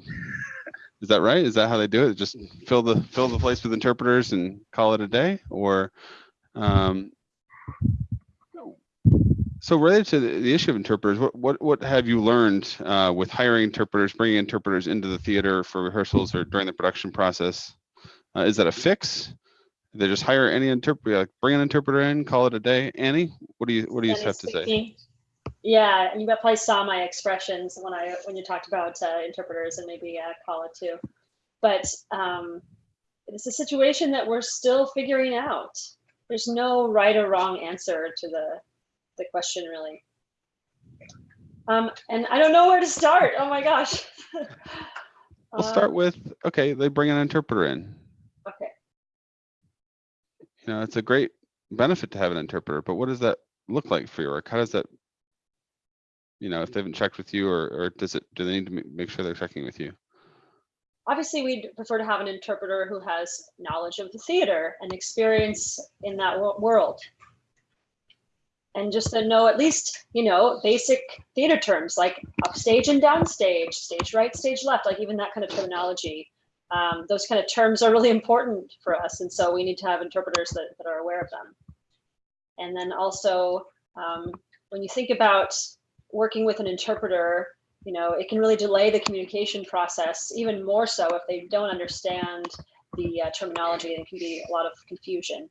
is that right? Is that how they do it? Just fill the, fill the place with interpreters and call it a day? Or, um, so related to the, issue of interpreters, what, what, what have you learned uh, with hiring interpreters, bringing interpreters into the theater for rehearsals or during the production process? Uh, is that a fix? They just hire any interpreter, like bring an interpreter in, call it a day. Annie, what do you what do you have to say? Yeah, and you probably saw my expressions when I when you talked about uh, interpreters and maybe uh, call it too. But um, it's a situation that we're still figuring out. There's no right or wrong answer to the the question, really. Um, and I don't know where to start. Oh my gosh. [LAUGHS] We'll Uh, start with okay, they bring an interpreter in. Okay. You know, it's a great benefit to have an interpreter, but what does that look like for your work? How does that, you know, if they haven't checked with you, or or does it? Do they need to make sure they're checking with you? obviously we'd prefer to have an interpreter who has knowledge of the theater and experience in that world and just to know at least you know basic theater terms like upstage and downstage stage right stage left like even that kind of terminology um, those kind of terms are really important for us and so we need to have interpreters that, that are aware of them and then also um, when you think about working with an interpreter you know, it can really delay the communication process even more so if they don't understand the uh, terminology. There can be a lot of confusion.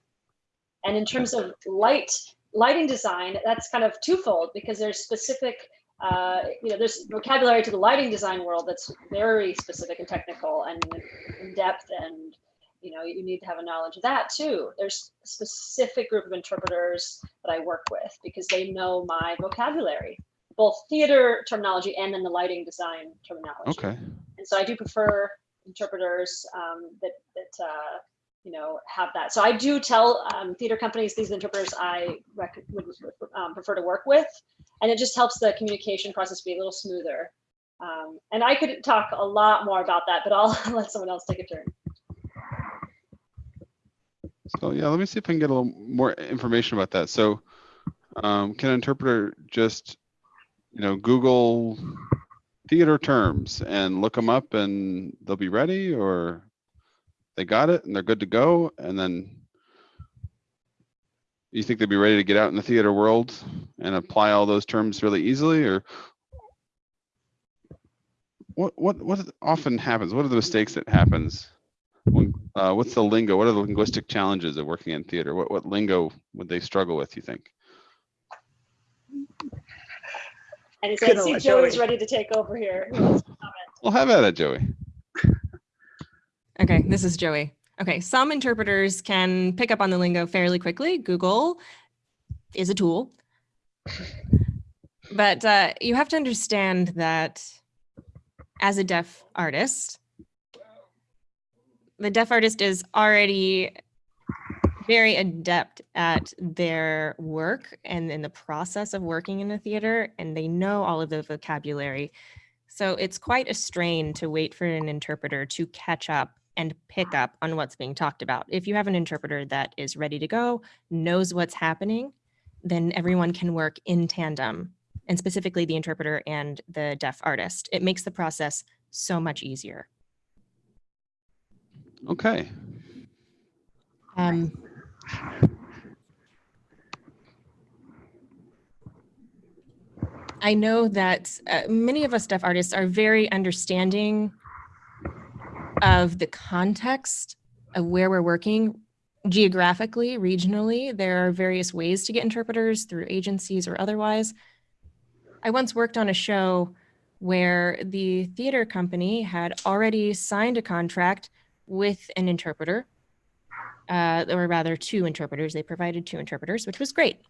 And in terms of light, lighting design, that's kind of twofold because there's specific, uh, you know, there's vocabulary to the lighting design world that's very specific and technical and in depth and you know you need to have a knowledge of that too there's a specific group of interpreters that i work with because they know my vocabulary both theater terminology and then the lighting design terminology. Okay. And so I do prefer interpreters um, that that uh, you know have that. So I do tell um, theater companies these interpreters I would um, prefer to work with, and it just helps the communication process be a little smoother. Um, and I could talk a lot more about that, but I'll [LAUGHS] let someone else take a turn. So yeah, let me see if I can get a little more information about that. So, um, can an interpreter just, you know, Google theater terms and look them up and they'll be ready, or they got it and they're good to go, and then you think they'd be ready to get out in the theater world and apply all those terms really easily, or what what what often happens? What are the mistakes that happens? When, uh, what's the lingo? What are the linguistic challenges of working in theater? What what lingo would they struggle with? You think? And it's, I see one, Joey's Joey. ready to take over here. Who wants? Well, have at it, Joey. Okay, this is Joey. Okay, some interpreters can pick up on the lingo fairly quickly. Google is a tool. But uh, you have to understand that as a deaf artist, the deaf artist is already very adept at their work and in the process of working in the theater, and they know all of the vocabulary. So it's quite a strain to wait for an interpreter to catch up and pick up on what's being talked about. If you have an interpreter that is ready to go, knows what's happening, then everyone can work in tandem, and specifically the interpreter and the deaf artist. It makes the process so much easier. Okay. Um, I know that uh, many of us deaf artists are very understanding of the context of where we're working geographically, regionally. There are various ways to get interpreters through agencies or otherwise. I once worked on a show where the theater company had already signed a contract with an interpreter, uh, or rather two interpreters. They provided two interpreters, which was great.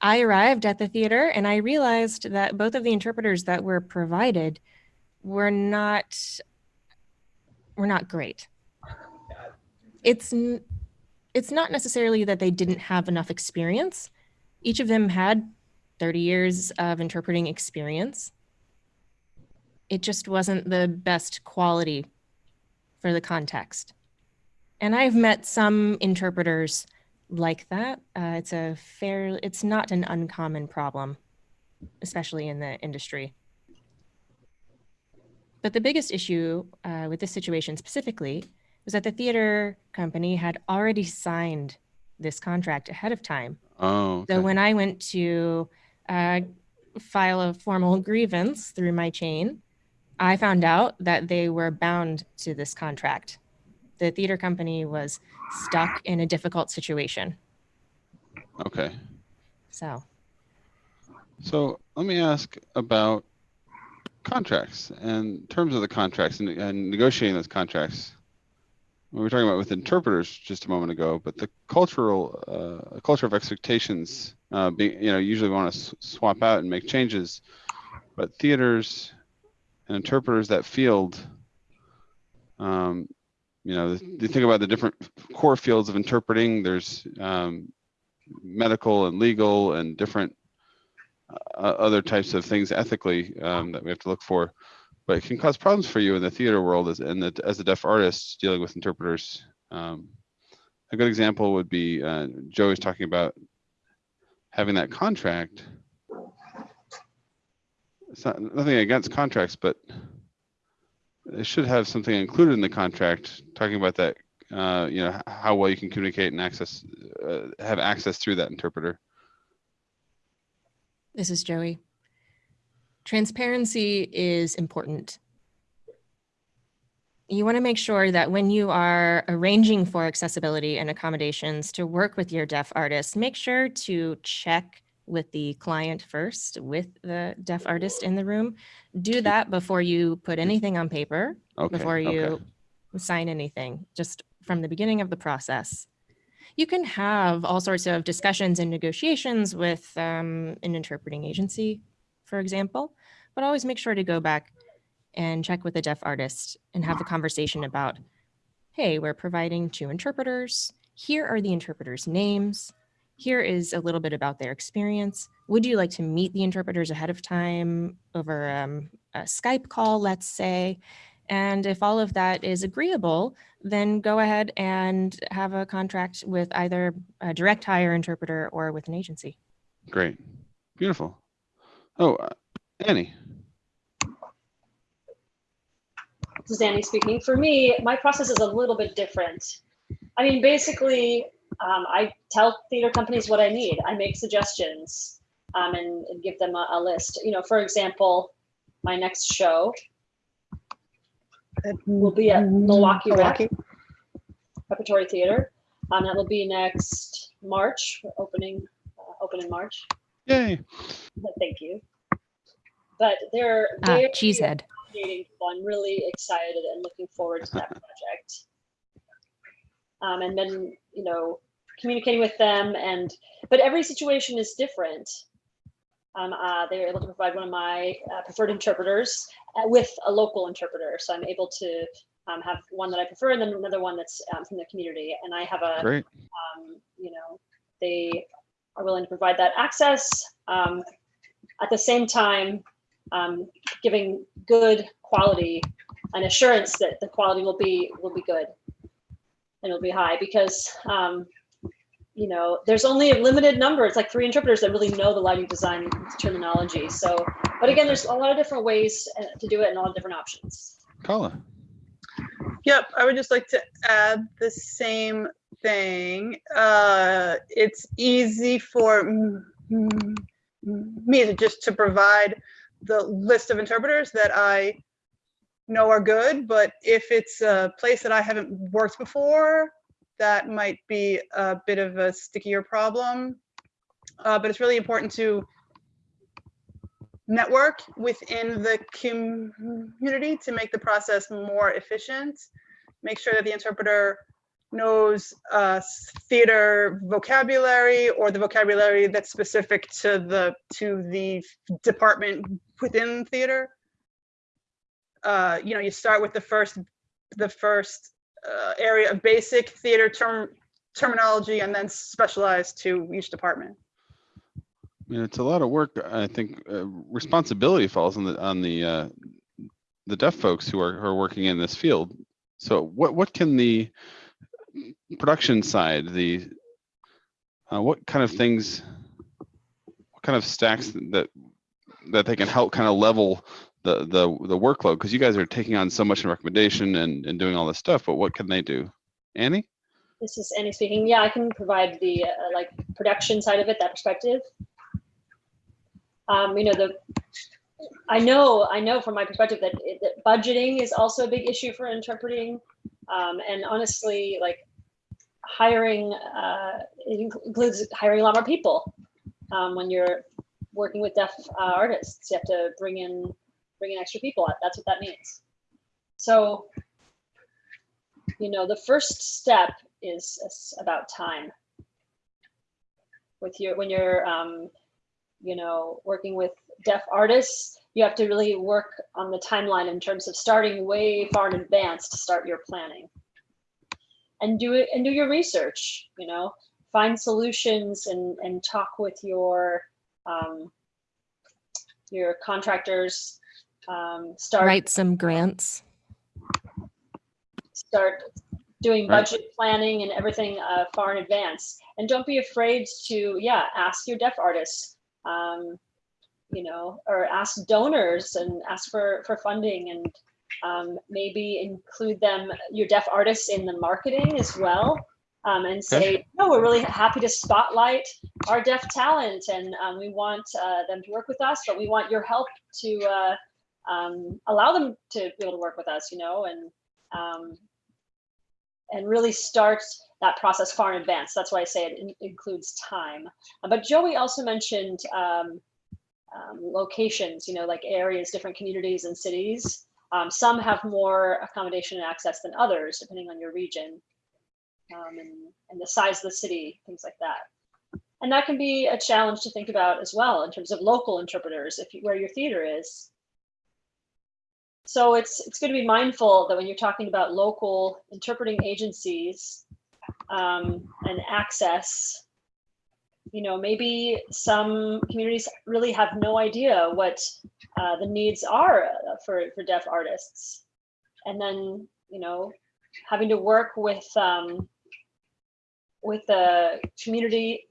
I arrived at the theater and I realized that both of the interpreters that were provided were not were not great. It's it's not necessarily that they didn't have enough experience. Each of them had 30 years of interpreting experience. It just wasn't the best quality for the context. And I've met some interpreters like that. Uh, it's a fair, it's not an uncommon problem, especially in the industry. But the biggest issue uh, with this situation specifically was that the theater company had already signed this contract ahead of time. Oh, So when I went to uh, file a formal grievance through my chain, I found out that they were bound to this contract. The theater company was stuck in a difficult situation. okay. So, So let me ask about contracts and terms of the contracts and, and negotiating those contracts. We were talking about with interpreters just a moment ago, but the cultural uh, culture of expectations, uh, being you know usually want to swap out and make changes, but theaters and interpreters that field, um, you know, you think about the different core fields of interpreting. There's um, medical and legal and different other types of things ethically um, that we have to look for, but it can cause problems for you in the theater world as and the, as a deaf artist dealing with interpreters. Um, a good example would be uh, Joe is talking about having that contract. It's not nothing against contracts, but it should have something included in the contract talking about that. Uh, you know how well you can communicate and access, uh, have access through that interpreter. This is Joey. Transparency is important. You want to make sure that when you are arranging for accessibility and accommodations to work with your deaf artist, make sure to check with the client first, with the deaf artist in the room. Do that before you put anything on paper, Okay. before okay. you sign anything, just from the beginning of the process. You can have all sorts of discussions and negotiations with um, an interpreting agency, for example, but always make sure to go back and check with the deaf artist and have a conversation about, hey, we're providing two interpreters. Here are the interpreters' names. Here is a little bit about their experience. Would you like to meet the interpreters ahead of time over um, a Skype call, let's say? And if all of that is agreeable, then go ahead and have a contract with either a direct hire interpreter or with an agency. Great. Beautiful. Oh, uh, Annie. This is Annie speaking. For me, my process is a little bit different. I mean, basically, um, I tell theater companies what I need. I make suggestions um, and, and give them a, a list. You know, for example, my next show will be at Milwaukee Rec Milwaukee. Repertory Theater. Um, that will be next March, opening, uh, open in March. Yay. Thank you. But they're, Ah, they're cheesehead. fascinating people. I'm really excited and looking forward to that project. Um, and then, you know, communicating with them and, but every situation is different. Um, uh, they were able to provide one of my uh, preferred interpreters uh, with a local interpreter. So I'm able to um, have one that I prefer and then another one that's um, from the community. And I have a, Great. um, you know, they are willing to provide that access. Um, at the same time, um, giving good quality and assurance that the quality will be will be good and it'll be high because um, you know there's only a limited number. It's like three interpreters that really know the lighting design terminology. So, but again, there's a lot of different ways uh, to do it and a lot of different options. Kala. Yep, I would just like to add the same thing. Uh, it's easy for me is just to provide the list of interpreters that I know are good, but if it's a place that I haven't worked before, that might be a bit of a stickier problem. Uh, but it's really important to network within the community to make the process more efficient. Make sure that the interpreter knows uh, theater vocabulary or the vocabulary that's specific to the to the department within theater. Uh, you know, you start with the first the first uh, area of basic theater term terminology and then specialize to each department. I mean, it's a lot of work. I think uh, responsibility falls on the on the uh, the deaf folks who are who are working in this field. So what what can the production side, the uh, what kind of things, what kind of stacks that that they can help kind of level the the the workload? Because you guys are taking on so much in recommendation and and doing all this stuff. But what can they do? Annie? This is Annie speaking. Yeah, I can provide the uh, like production side of it, that perspective. Um, you know, the I know I know from my perspective that, that budgeting is also a big issue for interpreting. Um, and honestly, like hiring, uh, it includes hiring a lot more people. Um, when you're working with deaf uh, artists, you have to bring in bring in extra people. That's what that means. So, you know, the first step is is about time. With your when you're um, you know working with deaf artists, you have to really work on the timeline in terms of starting way far in advance to start your planning and do it and do your research you know find solutions and and talk with your um, your contractors um, start Write some grants. start doing Right. budget planning and everything uh, far in advance and don't be afraid to yeah ask your deaf artists um, you know or ask donors and ask for for funding and um, maybe include them your deaf artists in the marketing as well um, and say no we're really happy to spotlight our deaf talent and um, we want uh, them to work with us but we want your help to uh, um, allow them to be able to work with us you know and um, and really start that process far in advance. That's why I say it in- includes time. Uh, But Joey also mentioned um, um, locations, you know, like areas, different communities and cities. Um, some have more accommodation and access than others, depending on your region um, and, and the size of the city, things like that. And that can be a challenge to think about as well in terms of local interpreters, if you, where your theater is. So it's it's going to be mindful that when you're talking about local interpreting agencies um, and access, you know, maybe some communities really have no idea what uh, the needs are for for deaf artists, and then you know, having to work with um, with the community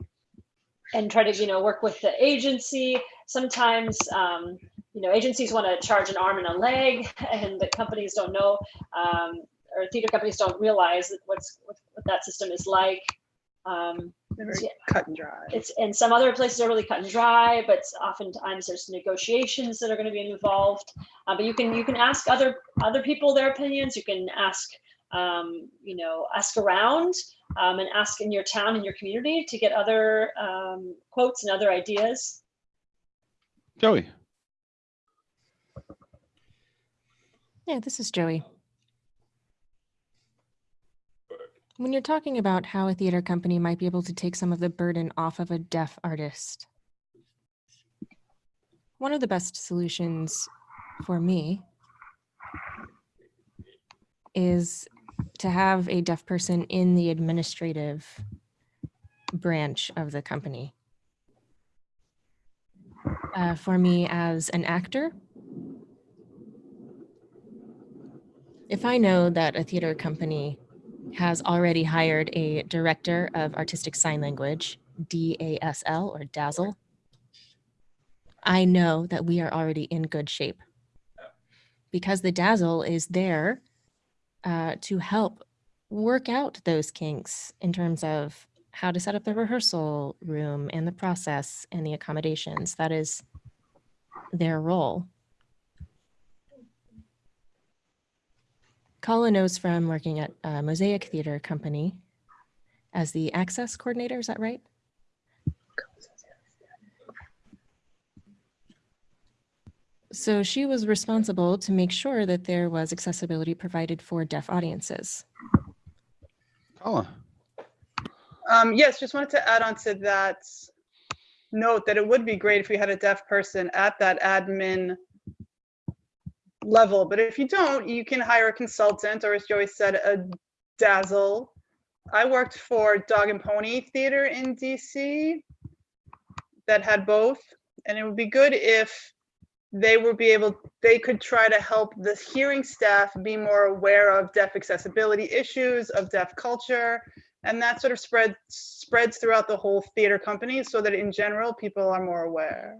and try to you know work with the agency. Sometimes um, you know, agencies want to charge an arm and a leg, and the companies don't know, um, or theater companies don't realize what's what, what that system is like. Um, They're very Yeah. cut and dry. it's and some other places are really cut and dry, but oftentimes there's negotiations that are going to be involved. Uh, but you can you can ask other other people their opinions. You can ask um, you know ask around um, and ask in your town and your community to get other um, quotes and other ideas. Joey. Yeah, this is Joey. When you're talking about how a theater company might be able to take some of the burden off of a deaf artist, one of the best solutions for me is to have a deaf person in the administrative branch of the company. Uh, for me as an actor, if I know that a theater company has already hired a director of artistic sign language, DASL or DAZZLE, I know that we are already in good shape because the DAZZLE is there uh, to help work out those kinks in terms of how to set up the rehearsal room and the process and the accommodations. That is their role. Kala knows from working at uh, Mosaic Theater Company as the access coordinator. Is that right? So she was responsible to make sure that there was accessibility provided for deaf audiences. Kala, Um, yes, just wanted to add on to that note that it would be great if we had a deaf person at that admin level, but if you don't, you can hire a consultant, or as Joey said, a DASL. I worked for Dog and Pony Theater in DC that had both, and it would be good if they would be able, they could try to help the hearing staff be more aware of deaf accessibility issues, of deaf culture, and that sort of spread spreads throughout the whole theater company so that in general people are more aware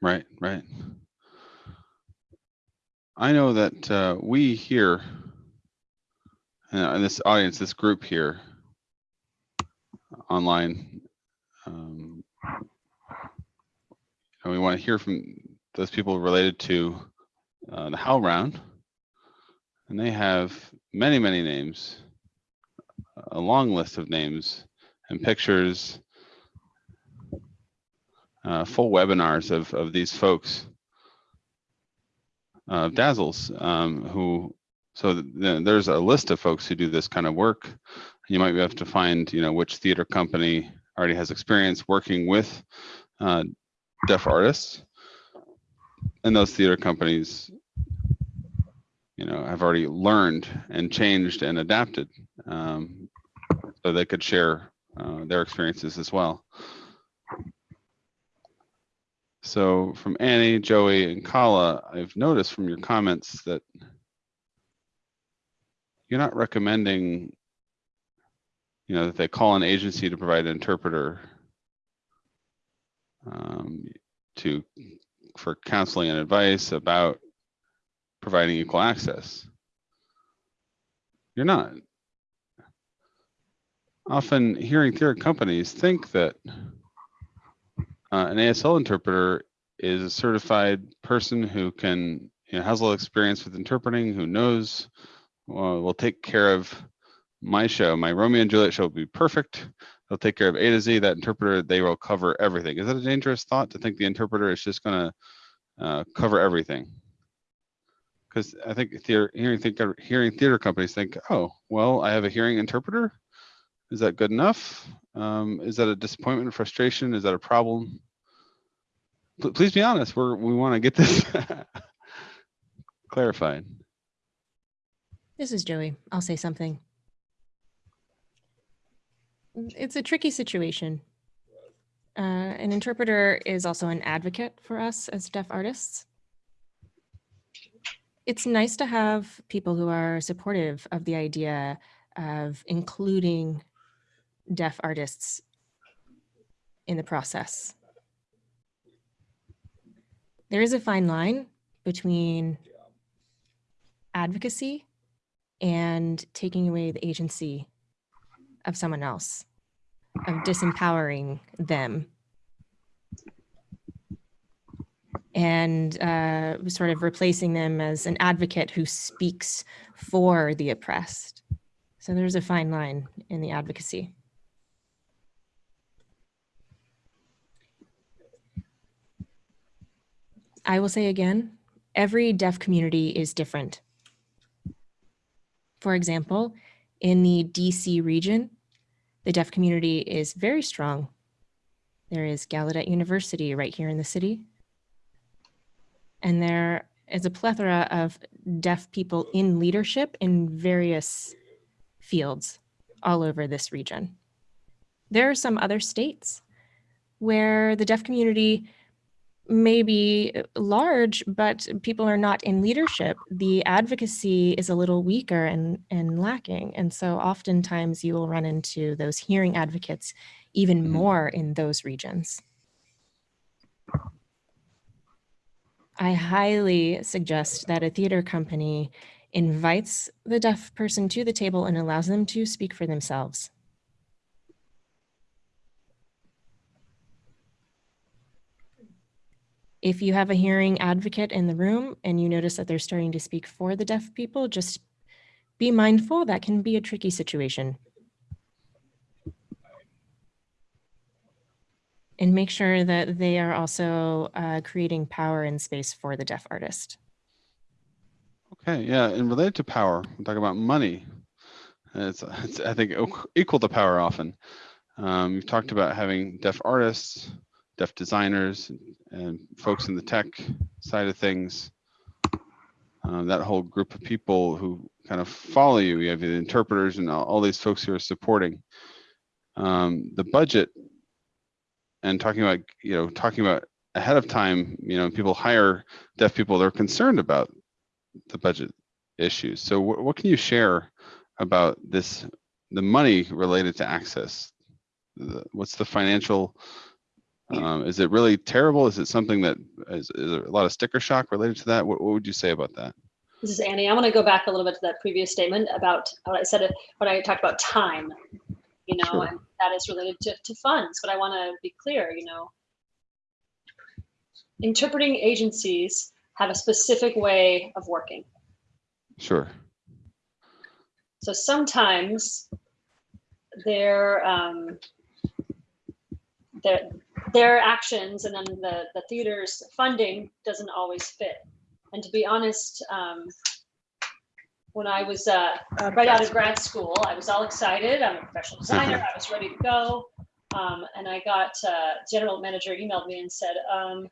right, right. I know that uh, we here, uh, this audience, this group here, online, um, and we want to hear from those people related to uh, the HowlRound, and they have many, many names, a long list of names and pictures, uh, full webinars of of these folks uh, DASLs, um, who, so th- th- there's a list of folks who do this kind of work. You might have to find, you know, which theater company already has experience working with uh, deaf artists. And those theater companies, you know, have already learned and changed and adapted. Um, so they could share uh, their experiences as well. So from Annie, Joey, and Kala, I've noticed from your comments that you're not recommending, you know, that they call an agency to provide an interpreter um, to for counseling and advice about providing equal access. You're not. Often hearing theater companies think that uh, an ASL interpreter is a certified person who can, you know, has a little experience with interpreting, who knows, uh, will take care of my show. My Romeo and Juliet show will be perfect. They'll take care of A to Z. That interpreter, they will cover everything. Is that a dangerous thought to think the interpreter is just going to uh, cover everything? Because I think theater, hearing, think, hearing theater companies think, oh, well, I have a hearing interpreter. Is that good enough? Um, is that a disappointment, frustration? Is that a problem? P- please be honest. We're we want to get this [LAUGHS] clarified. This is Joey. I'll say something. It's a tricky situation. Uh, an interpreter is also an advocate for us as deaf artists. It's nice to have people who are supportive of the idea of including deaf artists in the process. There is a fine line between advocacy and taking away the agency of someone else, of disempowering them. And uh, sort of replacing them as an advocate who speaks for the oppressed. So there's a fine line in the advocacy. I will say again, every deaf community is different. For example, in the DC region, the deaf community is very strong. There is Gallaudet University right here in the city. And there is a plethora of deaf people in leadership in various fields all over this region. There are some other states where the deaf community may be large, but people are not in leadership. The advocacy is a little weaker and, and lacking. And so oftentimes you will run into those hearing advocates even Mhm. more in those regions. I highly suggest that a theater company invites the deaf person to the table and allows them to speak for themselves. If you have a hearing advocate in the room and you notice that they're starting to speak for the deaf people, just be mindful that can be a tricky situation. And make sure that they are also uh, creating power and space for the deaf artist. Okay, yeah, and related to power, we talk about money. It's, it's I think equal to power often. Um, you've talked about having deaf artists, deaf designers, and folks in the tech side of things. Um, that whole group of people who kind of follow you. You have the interpreters and all, all these folks who are supporting. Um, the budget and talking about you know talking about ahead of time. You know, people hire deaf people. They're concerned about the budget issues. So wh- what can you share about this, the money related to access? The- What's the financial, um, is it really terrible? Is it something that is, is a lot of sticker shock related to that? What, what would you say about that? This is Annie. I want to go back a little bit to that previous statement about what I said what I talked about time, you know, Sure. and that is related to, to funds. But I want to be clear, you know, interpreting agencies have a specific way of working. Sure. So sometimes their um, their their actions and then the the theater's funding doesn't always fit. And to be honest, um, when I was uh, right out of grad school, I was all excited. I'm a professional designer. I was ready to go. Um, and I got uh, general manager emailed me and said, um,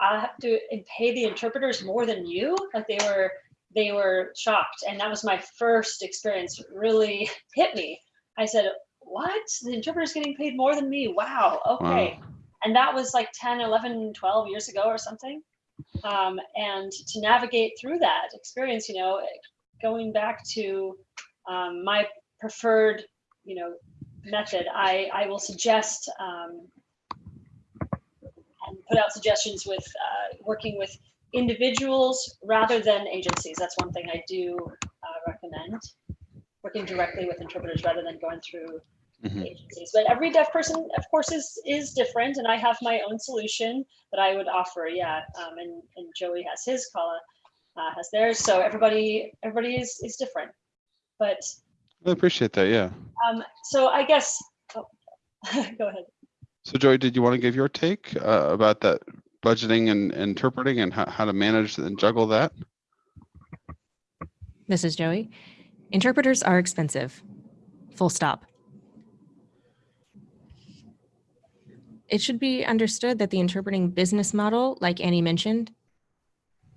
I have to pay the interpreters more than you. Like they were, they were shocked. And that was my first experience really [LAUGHS] hit me. I said, what? The interpreter's getting paid more than me. Wow. Okay. Wow. And that was like 10, 11, 12 years ago or something. Um, and to navigate through that experience, you know, going back to um, my preferred, you know, method, I, I will suggest um, and put out suggestions with uh, working with individuals rather than agencies. That's one thing I do uh, recommend. Working directly with interpreters rather than going through Mhm. But every deaf person, of course, is is different, and I have my own solution that I would offer. Yeah, um, and and Joey has his, Kala uh, has theirs. So everybody everybody is is different. But I appreciate that. Yeah. um, so I guess. Oh, [LAUGHS] go ahead. So Joey, did you want to give your take uh, about that budgeting and interpreting and how, how to manage and juggle that? This is Joey. Interpreters are expensive. Full stop. It should be understood that the interpreting business model, like Annie mentioned,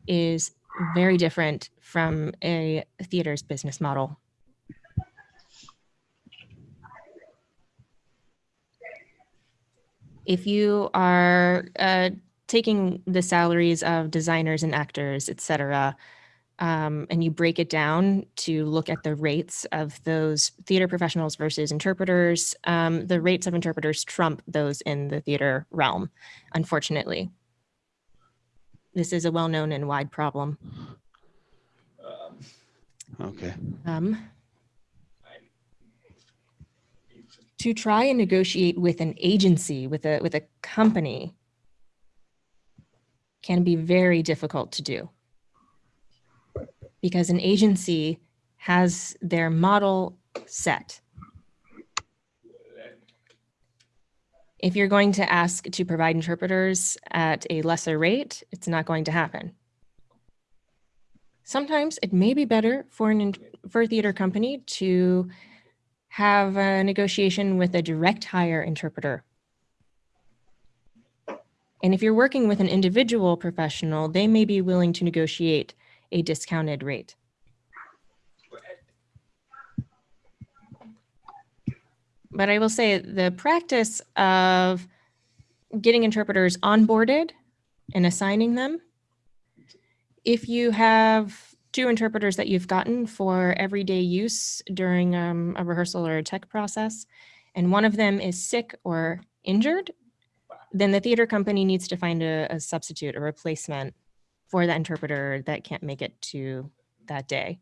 is very different from a theater's business model. If you are uh, taking the salaries of designers and actors, et cetera, um, and you break it down to look at the rates of those theater professionals versus interpreters, um, the rates of interpreters trump those in the theater realm, unfortunately. This is a well-known and wide problem. Okay. Um, to try and negotiate with an agency, with a with a company, can be very difficult to do because an agency has their model set. If you're going to ask to provide interpreters at a lesser rate, it's not going to happen. Sometimes it may be better for an for a theater company to have a negotiation with a direct hire interpreter. And if you're working with an individual professional, they may be willing to negotiate a discounted rate. But I will say the practice of getting interpreters onboarded and assigning them, if you have two interpreters that you've gotten for everyday use during um, a rehearsal or a tech process, and one of them is sick or injured, then the theater company needs to find a, a substitute, a replacement for that interpreter that can't make it to that day.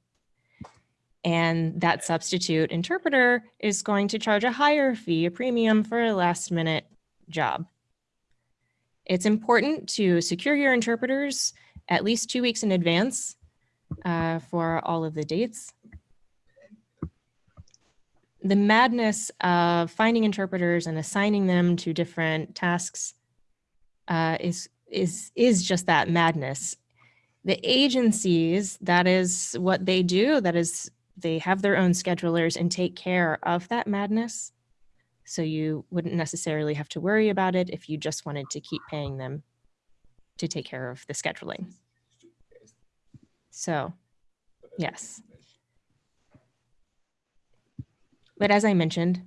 And that substitute interpreter is going to charge a higher fee, a premium for a last minute job. It's important to secure your interpreters at least two weeks in advance uh, for all of the dates. The madness of finding interpreters and assigning them to different tasks uh, is is is just that madness. The agencies, that is what they do. That is, they have their own schedulers and take care of that madness. So you wouldn't necessarily have to worry about it if you just wanted to keep paying them to take care of the scheduling. So, yes. But as I mentioned,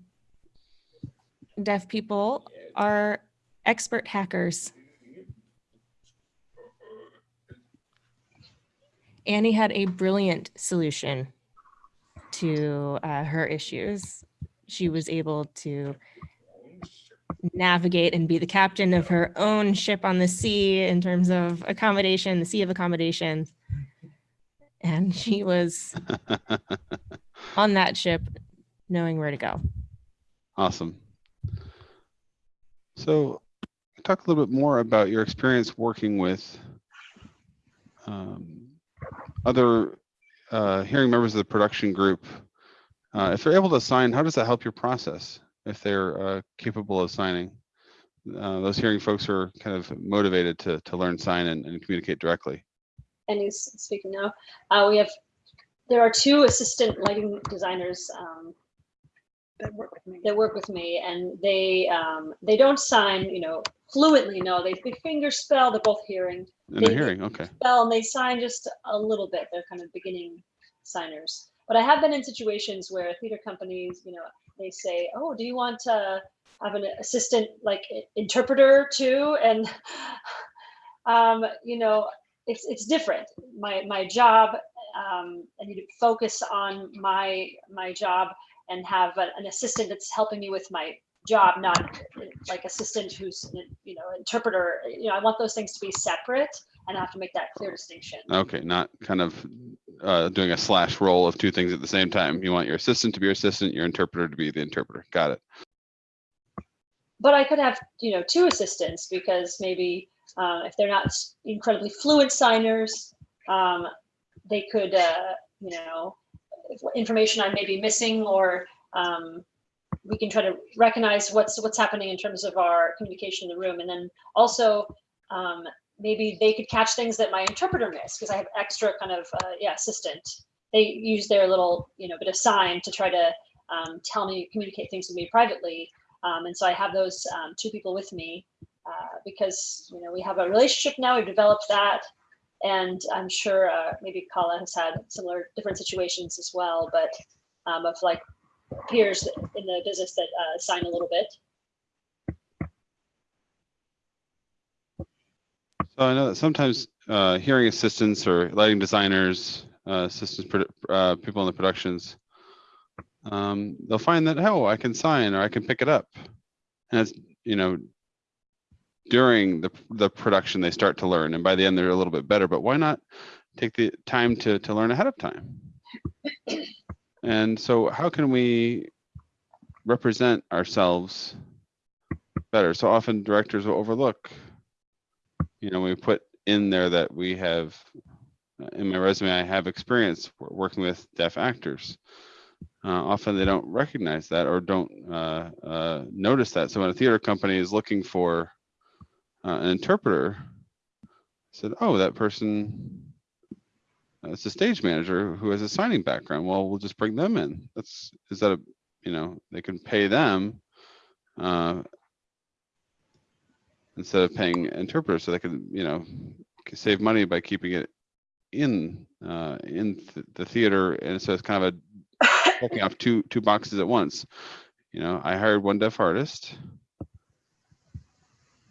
deaf people are expert hackers. Annie had a brilliant solution to uh, her issues. She was able to navigate and be the captain of her own ship on the sea in terms of accommodation, the sea of accommodations. And she was [LAUGHS] on that ship knowing where to go. Awesome. So talk a little bit more about your experience working with um, other uh, hearing members of the production group. Uh, if they're able to sign, how does that help your process if they're uh, capable of signing? Uh, those hearing folks are kind of motivated to, to learn sign and, and communicate directly. And he's speaking now. Uh, we have, there are two assistant lighting designers um, That work with me. that work with me and they, um, they don't sign, you know, fluently, no, they, they finger spell, they're both hearing. And they're hearing, okay. spell and they sign just a little bit. They're kind of beginning signers. But I have been in situations where theater companies, you know, they say, "Oh, do you want to have an assistant like interpreter too?" And [LAUGHS] um, you know, it's it's different. My my job, um, I need to focus on my my job and have a- an assistant that's helping me with my job, not like assistant who's you know interpreter. You know, I want those things to be separate and I have to make that clear distinction. Okay, not kind of uh, doing a slash role of two things at the same time. You want your assistant to be your assistant, your interpreter to be the interpreter. Got it. But I could have, you know, two assistants because maybe uh, if they're not incredibly fluent signers, um, they could, uh, you know, information I may be missing or um, we can try to recognize what's what's happening in terms of our communication in the room. And then also um, maybe they could catch things that my interpreter missed because I have extra kind of, uh, yeah, assistant. They use their little, you know, bit of sign to try to um, tell me, communicate things with me privately. Um, and so I have those um, two people with me uh, because you know we have a relationship now. We've developed that, and I'm sure uh, maybe Kala has had similar different situations as well, but um, of like peers in the business that uh, sign a little bit. So I know that sometimes uh, hearing assistants or lighting designers, uh, assistants, uh, people in the productions, um, they'll find that, oh, I can sign or I can pick it up. And it's, you know, during the, the production, they start to learn. And by the end, they're a little bit better. But why not take the time to, to learn ahead of time? And so how can we represent ourselves better? So often directors will overlook you know, we put in there that we have, uh, in my resume, I have experience working with deaf actors. Uh, often they don't recognize that or don't uh, uh, notice that. So when a theater company is looking for uh, an interpreter, said, oh, that person, it's a stage manager who has a signing background. Well, we'll just bring them in. That's, is that a, you know, they can pay them uh, instead of paying interpreters so they could you know c- save money by keeping it in uh in th- the theater and so it's kind of a [LAUGHS] checking off two two boxes at once you know i hired one deaf artist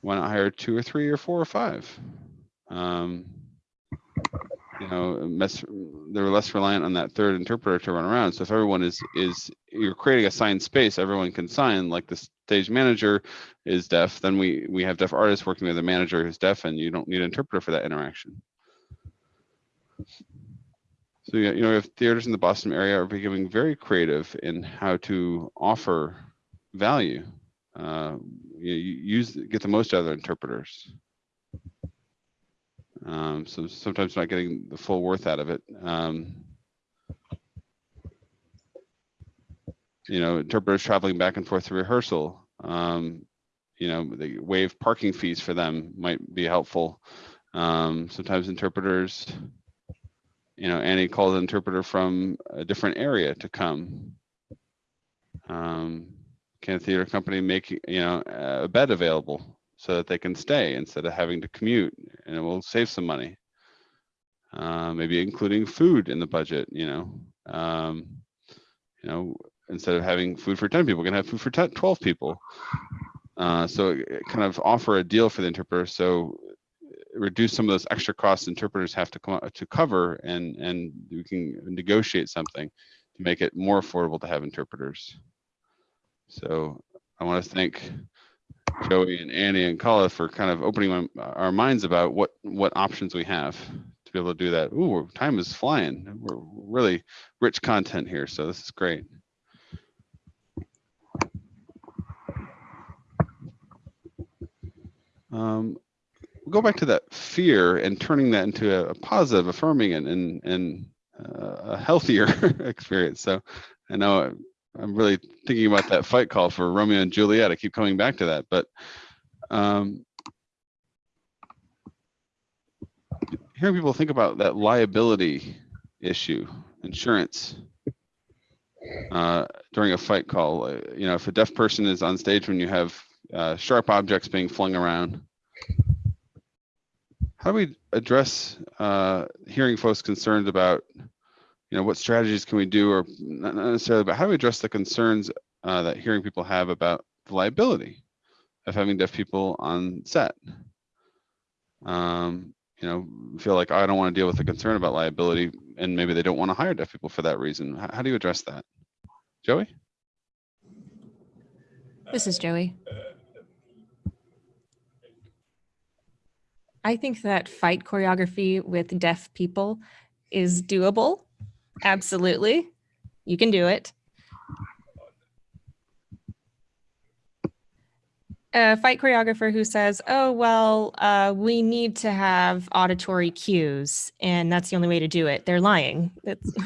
why not hire two or three or four or five. Um you know mess, they're less reliant on that third interpreter to run around. So if everyone is is you're creating a signed space everyone can sign like the stage manager is deaf, then we we have deaf artists working with a manager who's deaf, and you don't need an interpreter for that interaction. So you know, if theaters in the Boston area are becoming very creative in how to offer value, uh, you, use get the most out of the interpreters. Um, so sometimes not getting the full worth out of it. Um, you know, interpreters traveling back and forth to rehearsal. Um, you know, they waive parking fees for them might be helpful. Um, sometimes interpreters, you know, Annie called an interpreter from a different area to come. Um, can a theater company make, you know, a bed available so that they can stay instead of having to commute and it will save some money. Uh, maybe including food in the budget, you know, um, you know, instead of having food for 10 people, we can have food for 10, 12 people. Uh, so kind of offer a deal for the interpreter. So reduce some of those extra costs interpreters have to come to cover and, and we can negotiate something to make it more affordable to have interpreters. So I want to thank Joey and Annie and Kala for kind of opening my, our minds about what, what options we have to be able to do that. Ooh, time is flying. We're really rich content here. So this is great. Um, we'll go back to that fear and turning that into a, a positive, affirming, and and, and uh, a healthier [LAUGHS] experience. So I know I'm really thinking about that fight call for Romeo and Juliet. I keep coming back to that, but um, hearing people think about that liability issue, insurance uh, during a fight call. Uh, you know, if a deaf person is on stage when you have uh, sharp objects being flung around. How do we address uh, hearing folks concerned about, you know, what strategies can we do, or not necessarily, but how do we address the concerns uh, that hearing people have about the liability of having deaf people on set? Um, you know, feel like I don't want to deal with the concern about liability, and maybe they don't want to hire deaf people for that reason. How, how do you address that, Joey? This is Joey. I think that fight choreography with deaf people is doable. Absolutely. You can do it. A fight choreographer who says, oh, well, uh, we need to have auditory cues, and that's the only way to do it. They're lying. That's [LAUGHS]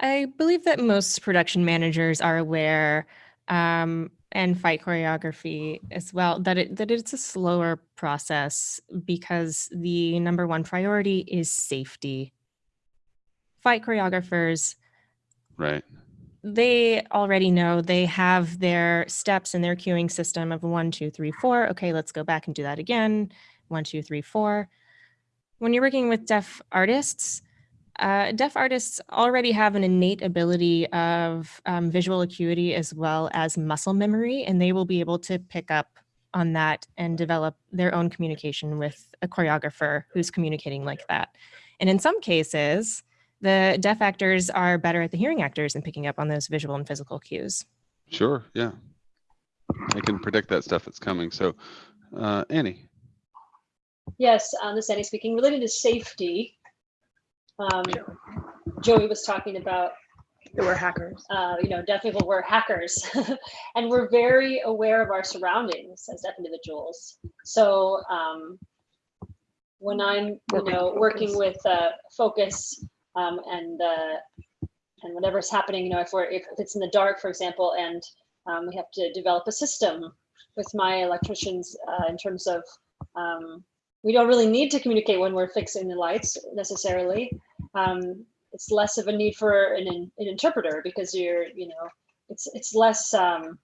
I believe that most production managers are aware um, and fight choreography as well that it that it's a slower process because the number one priority is safety. Fight choreographers, Right. they already know they have their steps in their queuing system of one, two, three, four. Okay, let's go back and do that again. One, two, three, four. When you're working with deaf artists, uh, deaf artists already have an innate ability of um, visual acuity as well as muscle memory, and they will be able to pick up on that and develop their own communication with a choreographer who's communicating like that. And in some cases, the deaf actors are better at the hearing actors and picking up on those visual and physical cues. Sure. Yeah. I can predict that stuff that's coming. So, uh, Annie. Yes, um, this is Annie speaking. Related to safety, um, Joey was talking about, There were hackers. uh, you know, deaf people were hackers, [LAUGHS] and we're very aware of our surroundings as deaf individuals. So um, when I'm, you Working know, with working Focus. with uh, focus um, and uh, and whatever's happening, you know, if we're if it's in the dark, for example, and um, we have to develop a system with my electricians uh, in terms of um, we don't really need to communicate when we're fixing the lights necessarily. Um, it's less of a need for an, an interpreter because you're, you know, it's it's less um,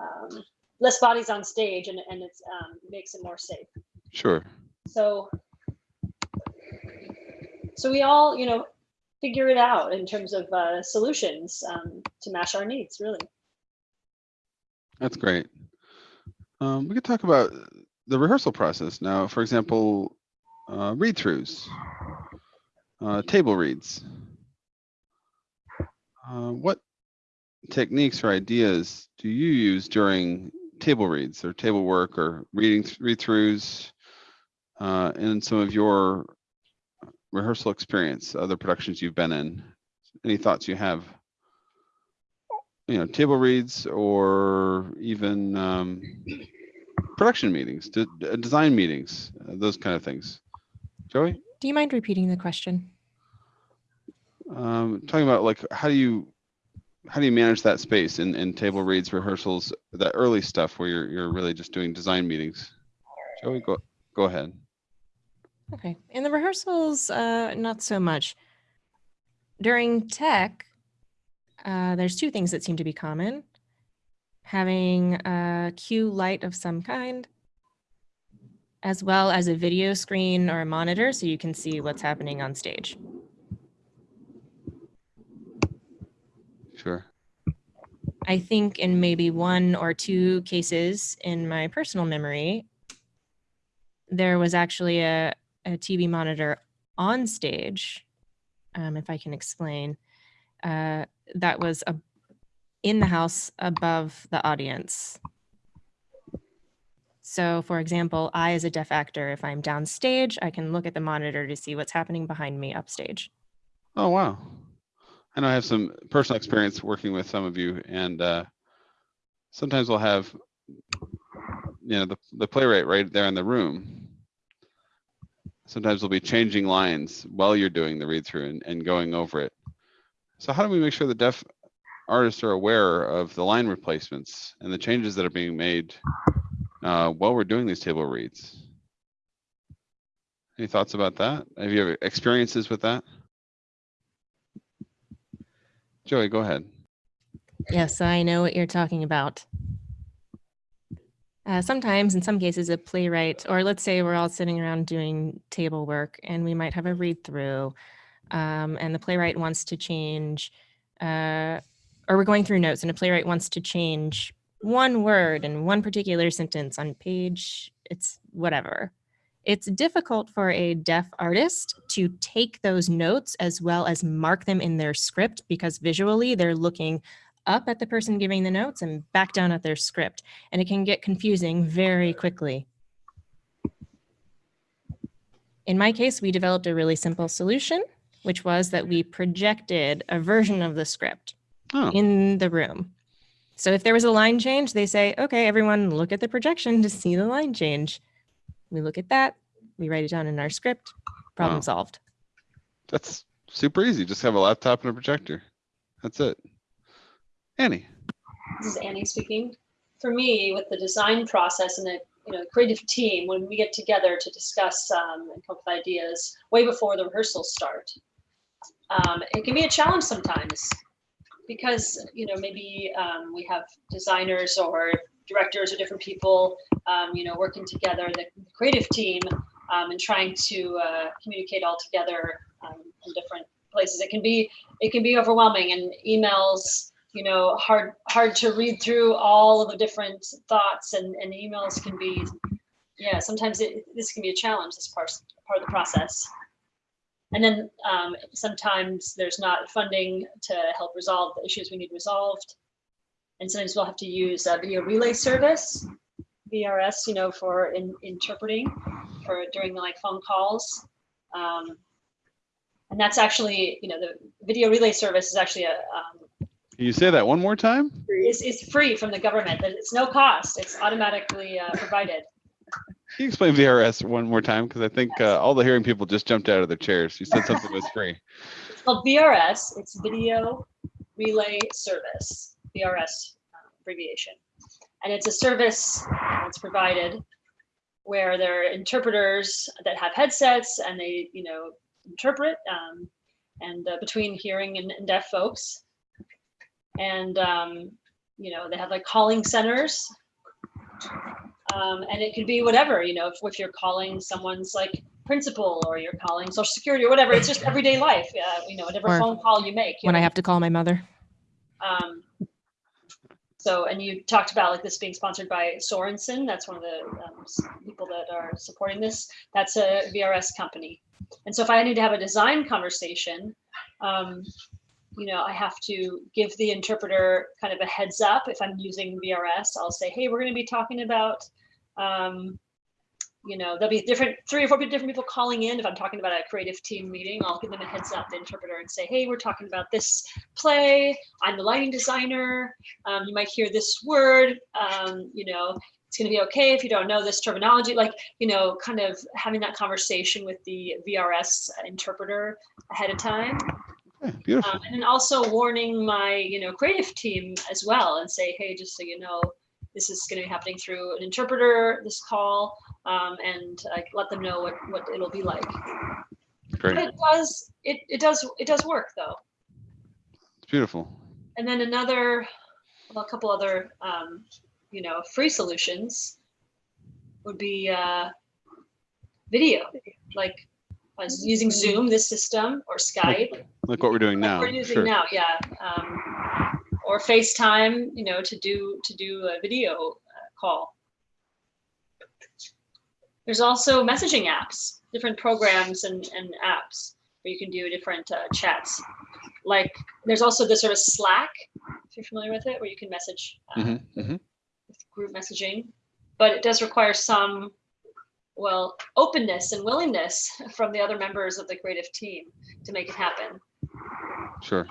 um, less bodies on stage and and it's um, makes it more safe. Sure. So so we all, you know, figure it out in terms of uh, solutions um, to match our needs, really. That's great. Um, we could talk about the rehearsal process now. For example, uh, read throughs, uh, table reads. Uh, what techniques or ideas do you use during table reads or table work or reading th- read throughs uh, in some of your rehearsal experience, other productions you've been in? Any thoughts you have? you know, table reads or even um, production meetings, de- de- design meetings, uh, those kind of things. Joey, Do you mind repeating the question? um, talking about like how do you how do you manage that space in, in table reads, rehearsals, that early stuff where you're you're really just doing design meetings? Joey, go go ahead. Okay. In the rehearsals, uh, not so much. During tech, uh, there's two things that seem to be common. Having a cue light of some kind, as well as a video screen or a monitor so you can see what's happening on stage. Sure. I think in maybe one or two cases in my personal memory, there was actually a, a TV monitor on stage, um, if I can explain, uh, that was a, in the house above the audience. So, for example, I, as a deaf actor, if I'm downstage, I can look at the monitor to see what's happening behind me upstage. Oh wow. I know I have some personal experience working with some of you, and uh, sometimes we'll have, you know, the the playwright right there in the room. Sometimes we'll be changing lines while you're doing the read through and, and going over it. So how do we make sure the deaf artists are aware of the line replacements and the changes that are being made uh, while we're doing these table reads? Any thoughts about that? Have you ever experiences with that? Joey, go ahead. Yes, I know what you're talking about. Uh, sometimes, in some cases, a playwright, or let's say we're all sitting around doing table work and we might have a read through, um, and the playwright wants to change, uh, or we're going through notes and a playwright wants to change one word in one particular sentence on page, it's whatever. It's difficult for a deaf artist to take those notes as well as mark them in their script because visually they're looking up at the person giving the notes and back down at their script. And it can get confusing very quickly. In my case, we developed a really simple solution, which was that we projected a version of the script Oh, in the room. So if there was a line change, they say, okay, everyone look at the projection to see the line change. We look at that, we write it down in our script, problem Wow. solved. that's super easy. Just have a laptop and a projector. That's it. Annie. This is Annie speaking. For me, with the design process and the you know creative team, when we get together to discuss um, and come up with ideas way before the rehearsals start, um, it can be a challenge sometimes because you know maybe um, we have designers or directors or different people um, you know working together, the creative team, um, and trying to uh, communicate all together um, in different places. It can be it can be overwhelming and emails you know hard hard to read through all of the different thoughts and, and emails can be yeah sometimes it, this can be a challenge this part part of the process and then um, sometimes there's not funding to help resolve the issues we need resolved and sometimes we'll have to use a video relay service vrs you know for in, interpreting for during like phone calls um, and that's actually you know the video relay service is actually a um, Can you say that one more time? is, is free from the government, that it's no cost, it's automatically uh, provided. Can you explain VRS one more time? Because I think uh, all the hearing people just jumped out of their chairs. You said something was free. It's called VRS, it's Video Relay Service, VRS uh, abbreviation. And it's a service that's provided where there are interpreters that have headsets and they, you know, interpret um, and uh, between hearing and, and deaf folks. And, um, you know, they have like calling centers. Um, and it could be whatever, you know, if, if you're calling someone's like principal or you're calling social security or whatever, it's just [LAUGHS] everyday life, uh, you know, whatever Or phone call you make. you When I have to call my mother. Um, so, and you talked about like this being sponsored by Sorenson. That's one of the um, people that are supporting this. That's a VRS company. And so if I need to have a design conversation, um, you know, I have to give the interpreter kind of a heads up. If I'm using VRS, I'll say, hey, we're going to be talking about, um, you know, there'll be different, three or four different people calling in. If I'm talking about a creative team meeting, I'll give them a heads up, the interpreter, and say, hey, we're talking about this play. I'm the lighting designer. Um, you might hear this word. Um, you know, it's going to be okay if you don't know this terminology. Like, you know, kind of having that conversation with the VRS interpreter ahead of time. Yeah, beautiful. Um, and then also warning my, you know, creative team as well and say, hey, just so you know, this is going to be happening through an interpreter, this call, um, and uh, let them know what, what it'll be like. But it does, it, it does, it does work though. It's beautiful. And then another, well, a couple other, um, you know, free solutions would be uh, video, like was using Zoom, this system, or Skype. Like what we're doing like now. We're using Sure. now, yeah. Um, or FaceTime, you know, to do to do a video uh, call. There's also messaging apps, different programs and, and apps where you can do different uh, chats. Like there's also the sort of Slack, if you're familiar with it, where you can message uh, Mhm, mhm. with group messaging, but it does require some, well, openness and willingness [LAUGHS] from the other members of the creative team to make it happen. Sure.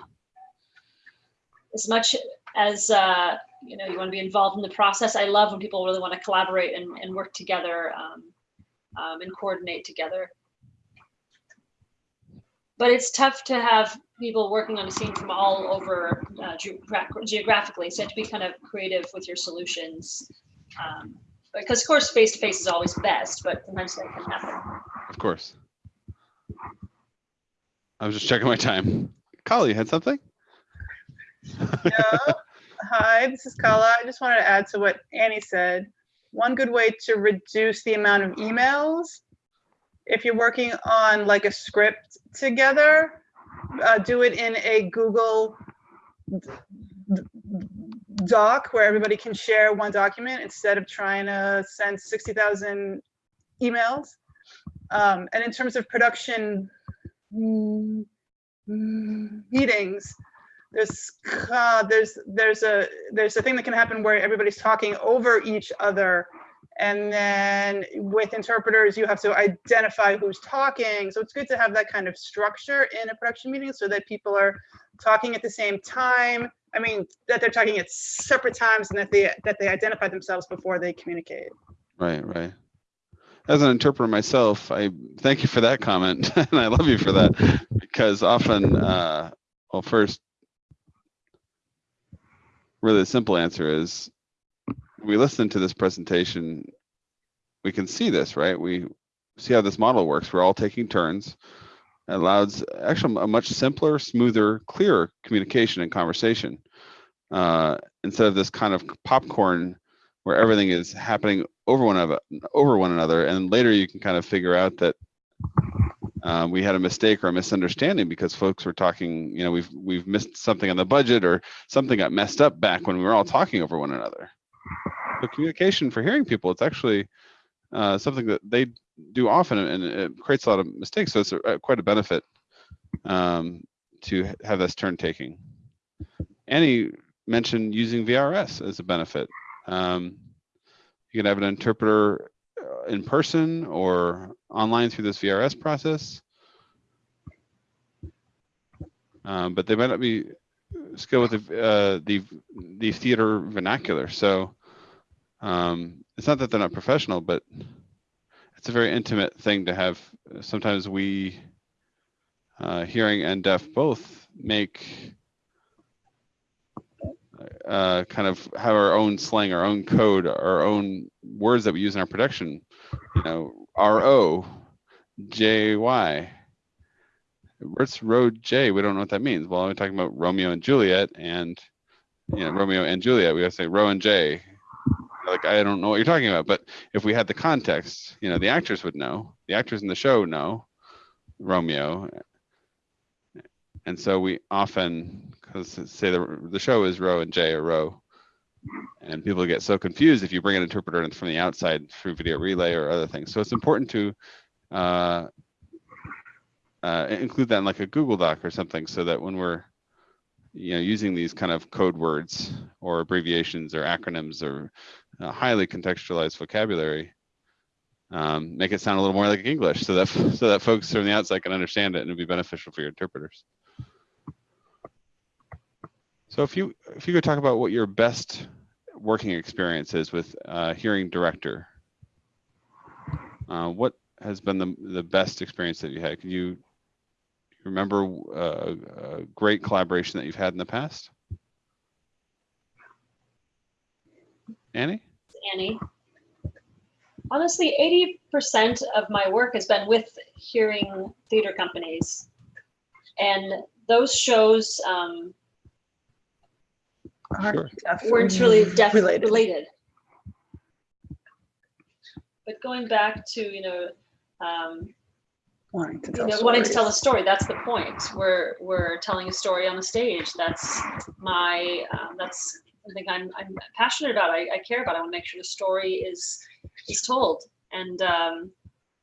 As much as uh, you know you want to be involved in the process i love when people really want to collaborate and, and work together um, um, and coordinate together but it's tough to have people working on a scene from all over uh, geogra- geographically so you have to be kind of creative with your solutions um, because of course face to face is always best but sometimes that can happen Of course. I was just checking my time. Kali, had something? Yeah. Hi, this is Kala. I just wanted to add to what Annie said. One good way to reduce the amount of emails, if you're working on like a script together, uh, do it in a Google Doc where everybody can share one document instead of trying to send 60,000 emails. Um, and in terms of production meetings, there's uh, there's there's a there's a thing that can happen where everybody's talking over each other. And then with interpreters you have to identify who's talking. So it's good to have that kind of structure in a production meeting so that people are talking at the same time. I mean that they're talking at separate times and that they that they identify themselves before they communicate. Right, right. As an interpreter myself, I thank you for that comment, [LAUGHS] and I love you for that because often, uh, well, first, really the simple answer is we listen to this presentation, we can see this, right? We see how this model works. We're all taking turns. It allows actually a much simpler, smoother, clearer communication and conversation uh, instead of this kind of popcorn where everything is happening over one of over one another, and later you can kind of figure out that uh, we had a mistake or a misunderstanding because folks were talking. You know, we've we've missed something on the budget or something got messed up back when we were all talking over one another. So communication for hearing people, it's actually uh, something that they do often, and it creates a lot of mistakes. So it's a, a- quite a benefit um, to have this turn taking. Annie mentioned using VRS as a benefit. Um, you can have an interpreter uh, in person or online through this VRS process. Um, but they might not be skilled with the, uh, the, the theater vernacular. So um, it's not that they're not professional, but it's a very intimate thing to have. Sometimes we, uh, hearing and deaf both, make uh, kind of have our own slang, our own code, our own words that we use in our production. You know, R O, J Y. Where's road J? We don't know what that means. Well, I'm talking about Romeo and Juliet, and you know, Romeo and Juliet. We to say Ro and J. Like I don't know what you're talking about, but if we had the context, you know, the actors would know. The actors in the show know Romeo, and so we often, because say the, the show is row and J or row, and people get so confused if you bring an interpreter in from the outside through video relay or other things. So it's important to uh, uh, include that in like a Google Doc or something so that when we're you know using these kind of code words or abbreviations or acronyms or uh, highly contextualized vocabulary, um, make it sound a little more like English so that [LAUGHS] so that folks from the outside can understand it and it'd be beneficial for your interpreters. So if you if you could talk about what your best working experience is with uh, hearing director, uh, what has been the the best experience that you had? Can you remember uh, a great collaboration that you've had in the past? Annie? Annie. Honestly, 80% of my work has been with hearing theater companies. And those shows um, Sure. weren't really deaf related. related. But going back to, you know, um, Wanting to you tell know, wanting to tell a story, that's the point. We're, we're telling a story on the stage. That's my, um, that's something I'm, I'm passionate about. I, I care about. I want to make sure the story is, is told. And um,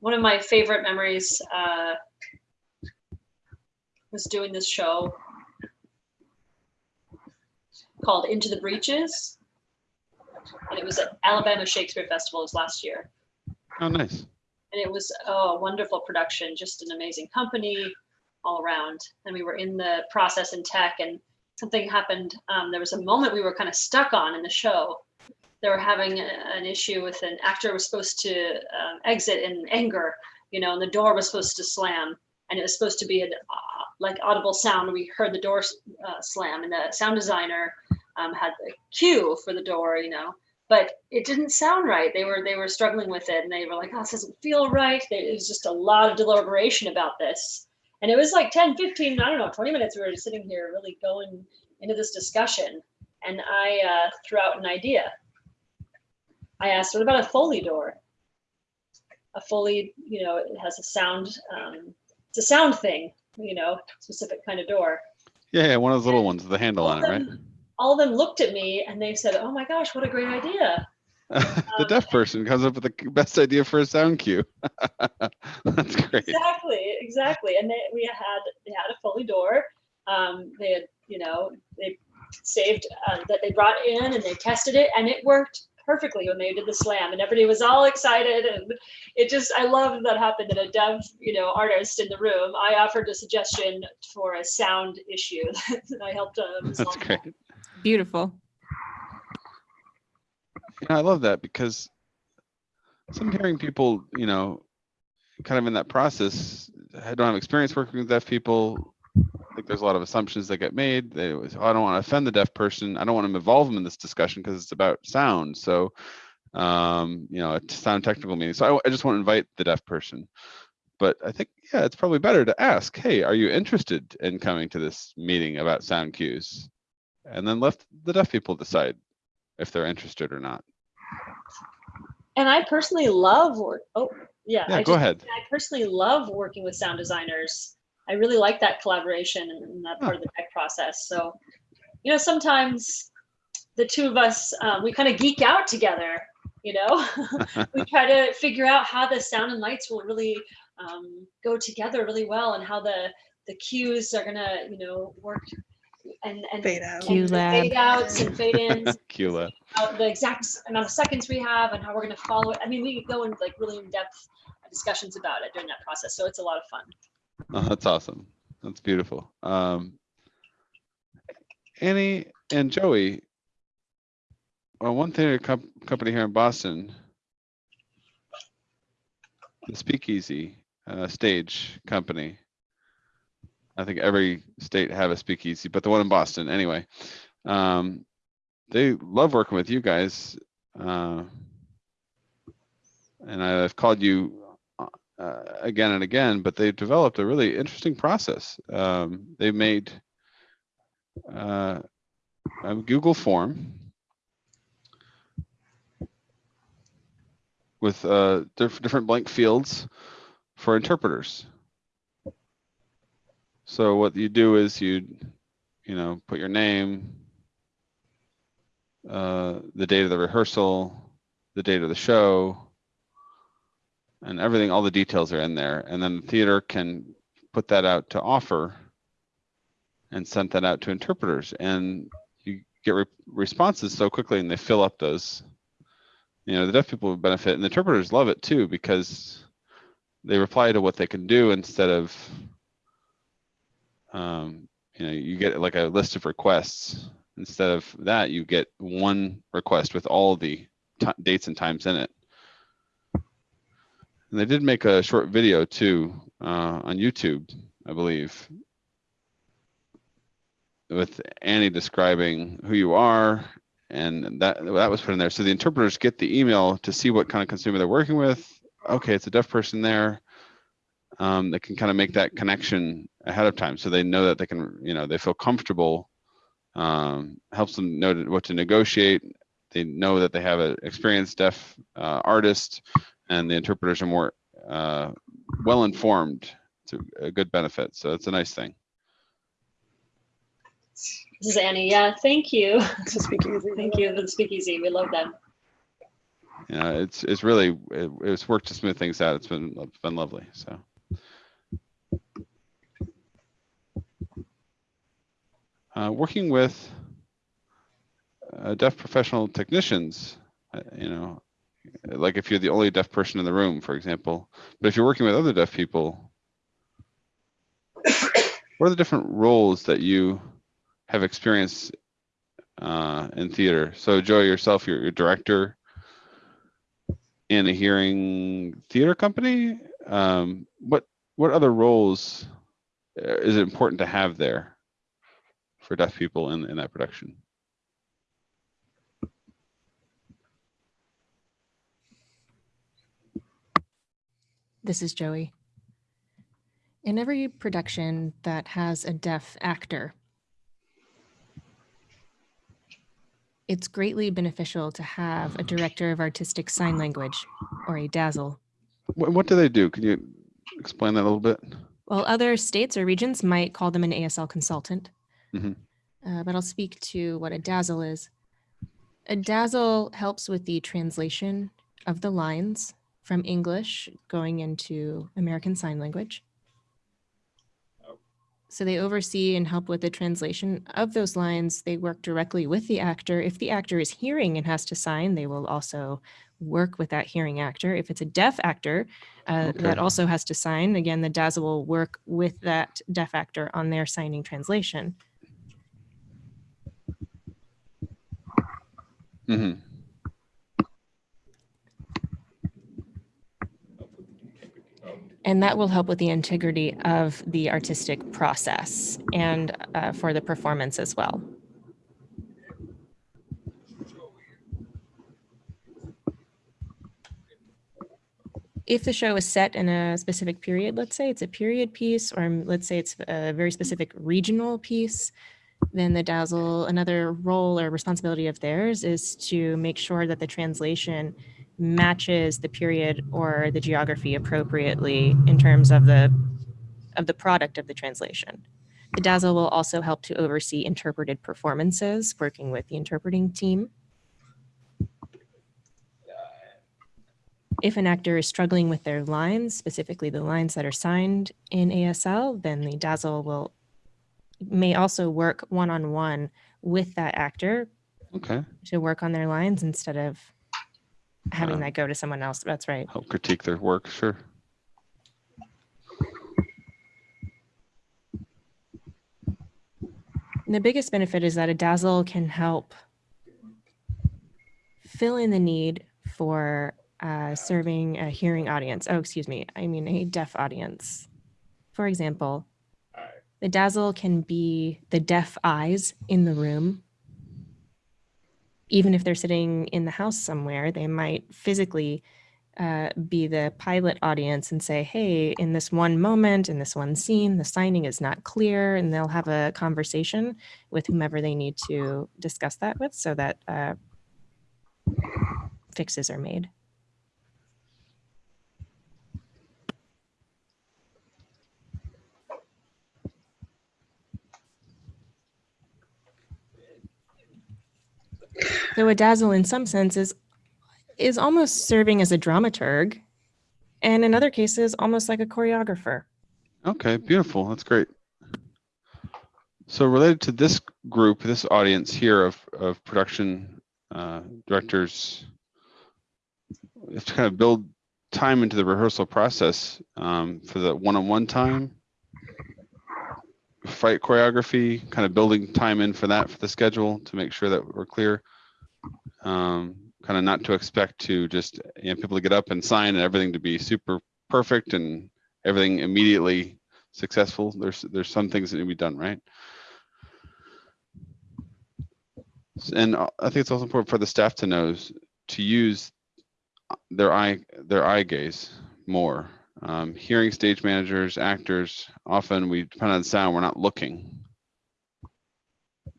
one of my favorite memories uh, was doing this show called Into the Breeches. And it was at Alabama Shakespeare Festival was last year Oh, nice. and it was oh, a wonderful production, just an amazing company all around. And we were in the process and tech, and something happened. Um, there was a moment we were kind of stuck on in the show. They were having a- an issue with an actor was supposed to um, exit in anger, you know, and the door was supposed to slam, and it was supposed to be an like audible sound. We heard the door uh, slam, and the sound designer um, had the cue for the door, you know, but it didn't sound right. They were they were struggling with it, and they were like, "Oh, this doesn't feel right." It was just a lot of deliberation about this, and it was like 10, 15, I don't know, 20 minutes. We were sitting here really going into this discussion, and I uh, threw out an idea. I asked, "What about a Foley door?" A Foley, you know, it has a sound. Um, it's a sound thing, you know, specific kind of door. Yeah, yeah, one of those little ones with the handle on it, right? All of them looked at me and they said, "Oh my gosh, what a great idea!" [LAUGHS] the deaf person comes up with the best idea for a sound cue. [LAUGHS] That's great. exactly exactly and they, we had they had a Foley door um, they had you know they saved uh, that they brought in and they tested it and it worked perfectly when they did the slam and everybody was all excited and it just i love that happened in a dev you know artist in the room i offered a suggestion for a sound issue [LAUGHS] that i helped uh, That's resolve. great. Beautiful. Yeah, I love that because some hearing people, you know, kind of in that process, I don't have experience working with deaf people. I think there's a lot of assumptions that get made. They oh, I don't want to offend the deaf person. I don't want to involve them in this discussion because it's about sound. So, um, you know, a sound technical meeting. So I, I just want to invite the deaf person. But I think, yeah, it's probably better to ask, hey, are you interested in coming to this meeting about sound cues? And then let the deaf people decide if they're interested or not. and i personally love work oh yeah, Yeah, I go just- ahead. I personally love working with sound designers. I really like that collaboration and, and that part of the tech process. So, you know, sometimes the two of us, um, we kind of geek out together, you know, [LAUGHS] we try to figure out how the sound and lights will really um, go together really well and how the, the cues are gonna, you know, work and, and, Fade out. and Cue the fade outs and fade ins [LAUGHS] Cula. out the exact amount of seconds we have and how we're going to follow it. I mean, we go into like really in-depth discussions about it during that process. So it's a lot of fun. Oh, [LAUGHS] that's awesome. That's beautiful. Um, Annie and Joey, well, one theater com- company here in Boston, the Speakeasy uh, Stage Company. I think every state have a speakeasy, but the one in Boston, anyway. Um, they love working with you guys. Uh, and I've called you uh, again and again, but they've developed a really interesting process. Um, they made uh, a Google form with uh, diff- different blank fields for interpreters. So what you do is you, you know, put your name, uh, the date of the rehearsal, the date of the show, and everything, all the details are in there. And then the theater can put that out to offer and send that out to interpreters. And you get re- responses so quickly and they fill up those you know, the deaf people benefit and the interpreters love it too because they reply to what they can do instead of, um, you know, you get like a list of requests. Instead of that, you get one request with all the dates and times in it. And they did make a short video too uh, on YouTube, I believe, with Annie describing who you are, and that that was put in there. So the interpreters get the email to see what kind of consumer they're working with. Okay, it's a deaf person there. Um, they can kind of make that connection ahead of time, so they know that they can, you know, they feel comfortable. Um, helps them know what to negotiate. They know that they have an experienced deaf uh, artist, and the interpreters are more uh, well informed. It's a, a good benefit, so it's a nice thing. This is Annie. Yeah, thank you. [LAUGHS] To speak easy. Thank you the speakeasy. We love them. Yeah, it's it's really it, it's worked to smooth things out. It's been it's been lovely. So. Uh, working with uh, deaf professional technicians, uh, you know, like if you're the only deaf person in the room, for example, but if you're working with other deaf people, [COUGHS] what are the different roles that you have experienced uh, in theater? So, Joey, yourself, you're, you're director in a hearing theater company. Um, what what other roles uh, is it important to have there for deaf people in, in that production? This is Joey. In every production that has a deaf actor, it's greatly beneficial to have a director of artistic sign language or a DASL. What, what do they do? Can you explain that a little bit? Well, other states or regions might call them an ASL consultant, Mhm. uh, but I'll speak to what a DASL is. A DASL helps with the translation of the lines from English going into American Sign Language. So they oversee and help with the translation of those lines. They work directly with the actor. If the actor is hearing and has to sign, they will also work with that hearing actor. If it's a deaf actor uh, that also has to sign, again, the DASL will work with that deaf actor on their signing translation. hmm And that will help with the integrity of the artistic process and uh, for the performance as well. If the show is set in a specific period, let's say it's a period piece, or let's say it's a very specific regional piece, then the DASL, another role or responsibility of theirs is to make sure that the translation matches the period or the geography appropriately in terms of the of the product of the translation. The DASL will also help to oversee interpreted performances, working with the interpreting team. If an actor is struggling with their lines, specifically the lines that are signed in ASL, then the DASL will may also work one-on-one with that actor Okay. to work on their lines instead of having that go to someone else. That's right. Help critique their work. Sure. And the biggest benefit is that a DASL can help fill in the need for uh, serving a hearing audience. Oh, excuse me. I mean, a deaf audience. For example, the DASL can be the deaf eyes in the room. Even if they're sitting in the house somewhere, they might physically uh, be the pilot audience and say, hey, in this one moment, in this one scene, the signing is not clear, and they'll have a conversation with whomever they need to discuss that with so that uh, fixes are made. So a DASL in some senses is almost serving as a dramaturg and in other cases almost like a choreographer. Okay, beautiful. That's great. So related to this group, this audience here of, of production uh, directors, we have to kind of build time into the rehearsal process um, for the one-on-one time. Fight choreography, kind of building time in for that for the schedule to make sure that we're clear. Um, kind of not to expect to just you know, people to get up and sign and everything to be super perfect and everything immediately successful. There's there's some things that need to be done right. And I think it's also important for the staff to know to use their eye their eye gaze more. Um, hearing stage managers, actors, often we depend on sound. We're not looking.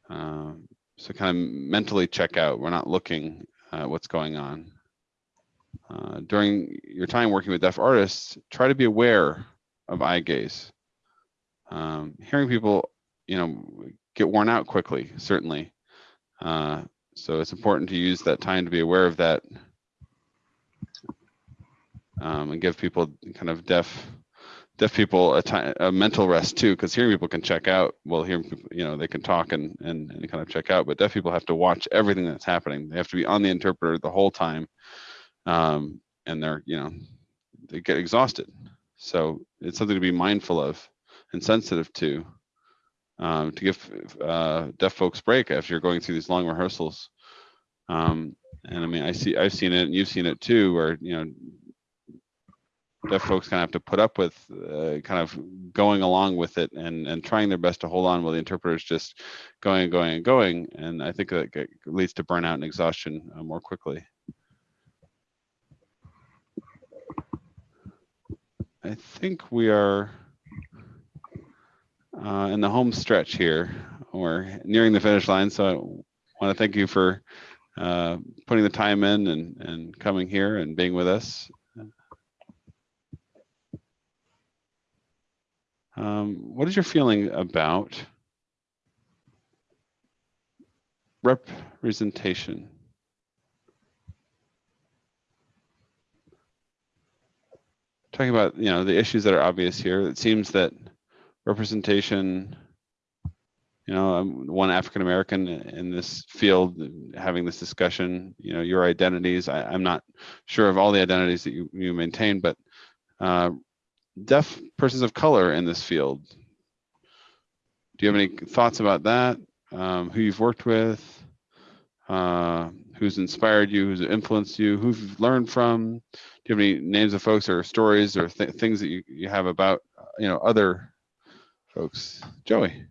Um, so kind of mentally check out. We're not looking at what's going on. Uh, during your time working with deaf artists, try to be aware of eye gaze. Um, hearing people, you know, get worn out quickly, certainly. Uh, so it's important to use that time to be aware of that um, and give people kind of deaf deaf people a time a mental rest too because hearing people can check out well hearing people you know they can talk and, and and kind of check out but deaf people have to watch everything that's happening. They have to be on the interpreter the whole time um, and they're you know they get exhausted. So it's something to be mindful of and sensitive to um, to give uh, deaf folks break if you're going through these long rehearsals. Um, and i mean i see i've seen it and you've seen it too where you know deaf folks kind of have to put up with uh, kind of going along with it and and trying their best to hold on while the interpreter's just going and going and going. And i think that leads to burnout and exhaustion uh, more quickly. I think we are uh, in the home stretch here we're nearing the finish line. So i want to thank you for uh, putting the time in and and coming here and being with us Um, what is your feeling about representation? Talking about, you know, the issues that are obvious here, it seems that representation, you know, I'm one African American in this field having this discussion, you know, your identities. I, I'm not sure of all the identities that you, you maintain, but uh, deaf persons of color in this field. Do you have any thoughts about that? Um, who you've worked with, uh, who's inspired you, who's influenced you, who you've learned from? Do you have any names of folks or stories or th- things that you, you have about, uh, you know, other folks? Joey.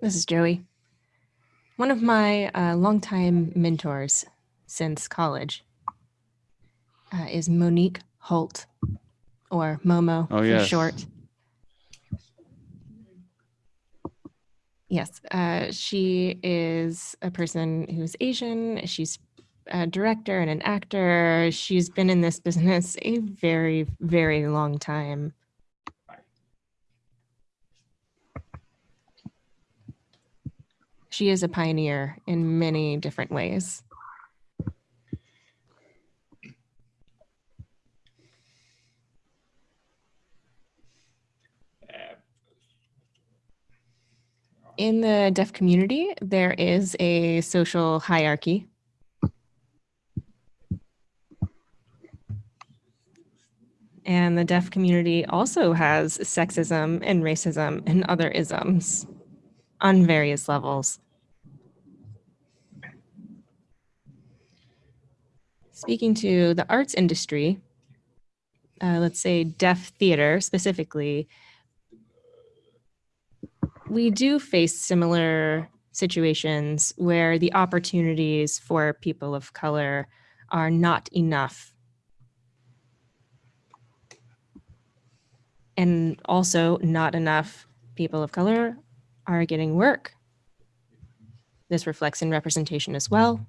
This is Joey. One of my uh, longtime mentors since college uh, is Monique Holt, or Momo Oh, for yes. short. Yes, uh, she is a person who's Asian. She's a director and an actor. She's been in this business a very, very long time. She is a pioneer in many different ways. In the deaf community, there is a social hierarchy. And the deaf community also has sexism and racism and other isms on various levels. Speaking to the arts industry, uh, let's say deaf theater specifically, we do face similar situations where the opportunities for people of color are not enough. And also, not enough people of color are getting work. This reflects in representation as well.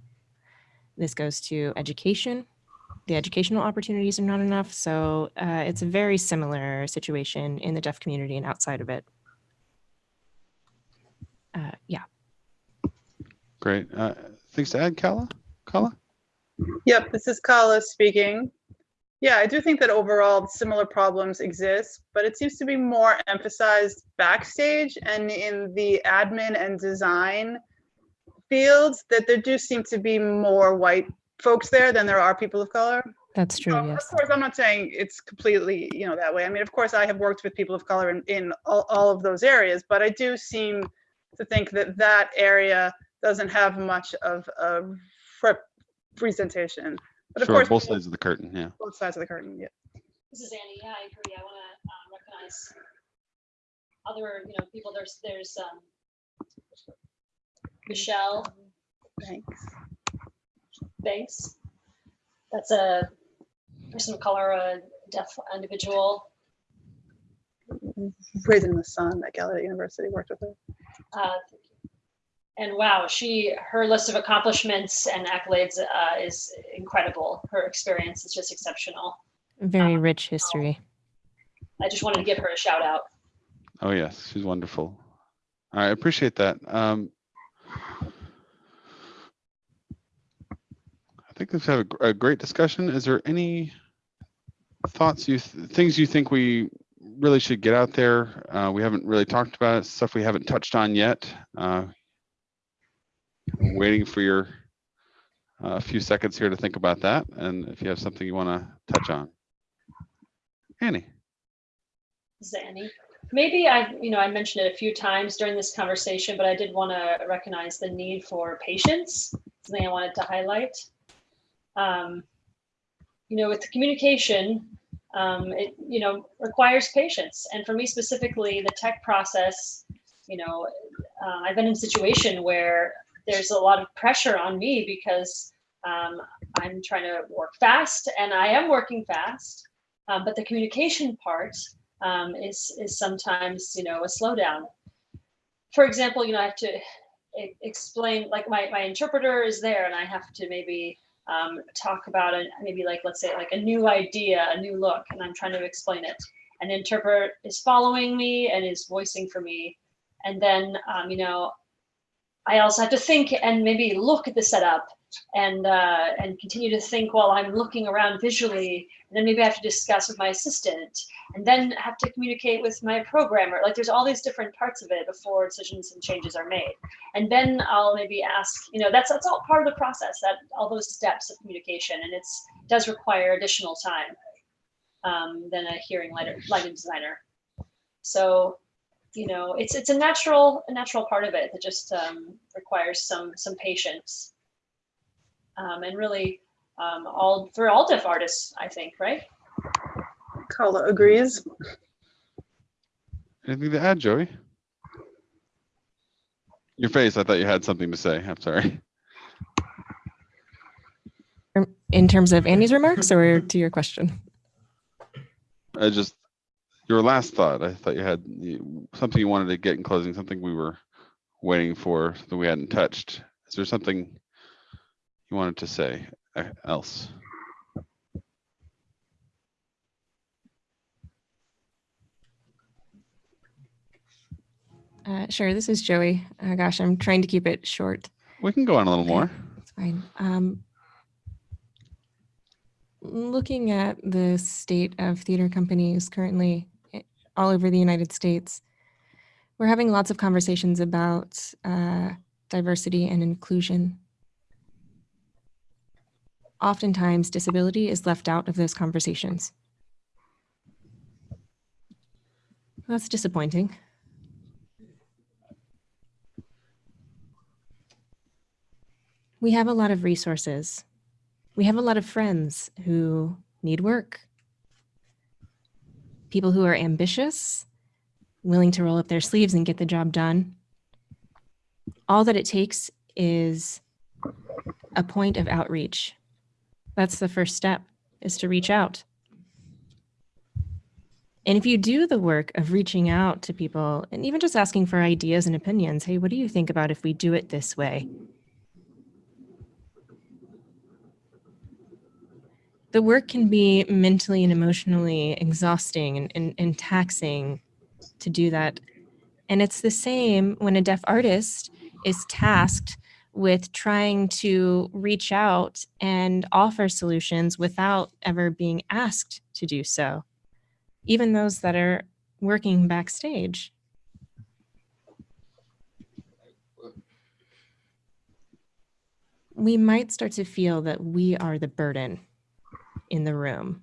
This goes to education. The educational opportunities are not enough. So uh, it's a very similar situation in the deaf community and outside of it. Uh, yeah. Great. Uh, things to add, Kala? Kala? Yep, this is Kala speaking. Yeah, I do think that overall similar problems exist, but it seems to be more emphasized backstage and in the admin and design fields that there do seem to be more white folks there than there are people of color. That's true, So, yes. Of course, I'm not saying it's completely, you know, that way. I mean, of course, I have worked with people of color in, in all, all of those areas, but I do seem to think that that area doesn't have much of a representation. But of course, both sides of the curtain, yeah. both sides of the curtain, yeah. This is Annie. Yeah, I agree. I want to um, recognize other, you know, people. There's, there's um, Michelle Thanks. Banks. That's a person of color, a deaf individual. Raising the Sun at Gallaudet University worked with her. Uh, and wow, she her list of accomplishments and accolades uh, is incredible. Her experience is just exceptional. Very rich history. I just wanted to give her a shout out. Oh, yes, she's wonderful. I appreciate that. Um, I think we've had a, a great discussion. Is there any thoughts you, th- things you think we really should get out there? Uh, we haven't really talked about, stuff we haven't touched on yet. Uh, waiting for your a few seconds here to think about that, and if you have something you want to touch on. Annie, is Annie. Maybe I, you know, I mentioned it a few times during this conversation, but I did want to recognize the need for patience. Something I wanted to highlight. Um, you know, with the communication, um, it you know requires patience, and for me specifically, the tech process. You know, uh, I've been in a situation where there's a lot of pressure on me because um, I'm trying to work fast, and I am working fast. Um, but the communication part um, is is sometimes you know a slowdown. For example, you know I have to explain like my my interpreter is there, and I have to maybe um, talk about a maybe like let's say like a new idea, a new look, and I'm trying to explain it. An interpreter is following me and is voicing for me, and then um, you know I also have to think and maybe look at the setup and uh, and continue to think while I'm looking around visually. And then maybe I have to discuss with my assistant, and then have to communicate with my programmer. Like there's all these different parts of it before decisions and changes are made. And then I'll maybe ask, you know, that's that's all part of the process. That all those steps of communication, and it's does require additional time um, than a hearing lighter, lighting designer. So you know it's it's a natural a natural part of it that just um, requires some some patience um, and really um, all for all deaf artists i think right Kala agrees. anything to add, Joey? Your face, I thought you had something to say. I'm sorry. In terms of Andy's remarks or to your question? I just, your last thought, I thought you had something you wanted to get in closing, something we were waiting for that we hadn't touched. Is there something you wanted to say uh, else? Uh, sure, this is Joey. Uh, gosh, I'm trying to keep it short. We can go on a little Okay. more. It's fine. Um, looking at the state of theater companies currently eh, all over the United States, we're having lots of conversations about uh, diversity and inclusion. Oftentimes, disability is left out of those conversations. That's disappointing. we have a lot of resources. We have a lot of friends who need work. People who are ambitious, willing to roll up their sleeves and get the job done. All that it takes is a point of outreach. That's the first step is to reach out. And if you do the work of reaching out to people and even just asking for ideas and opinions, hey, what do you think about if we do it this way? the work can be mentally and emotionally exhausting and, and, and taxing to do that. And it's the same when a deaf artist is tasked with trying to reach out and offer solutions without ever being asked to do so, even those that are working backstage. we might start to feel that we are the burden in the room.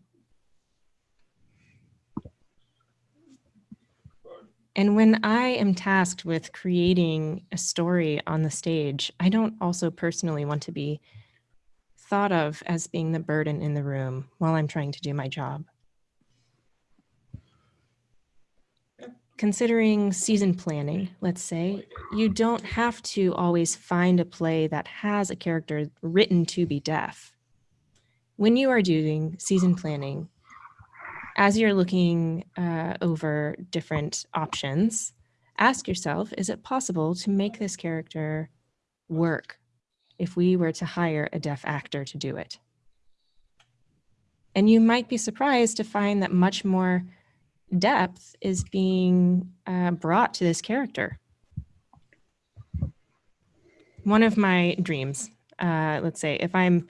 And when I am tasked with creating a story on the stage, I don't also personally want to be thought of as being the burden in the room while I'm trying to do my job. Considering season planning, let's say, you don't have to always find a play that has a character written to be deaf. When you are doing season planning, as you're looking uh, over different options, ask yourself, is it possible to make this character work if we were to hire a deaf actor to do it? And you might be surprised to find that much more depth is being uh, brought to this character. One of my dreams, uh, let's say, if I'm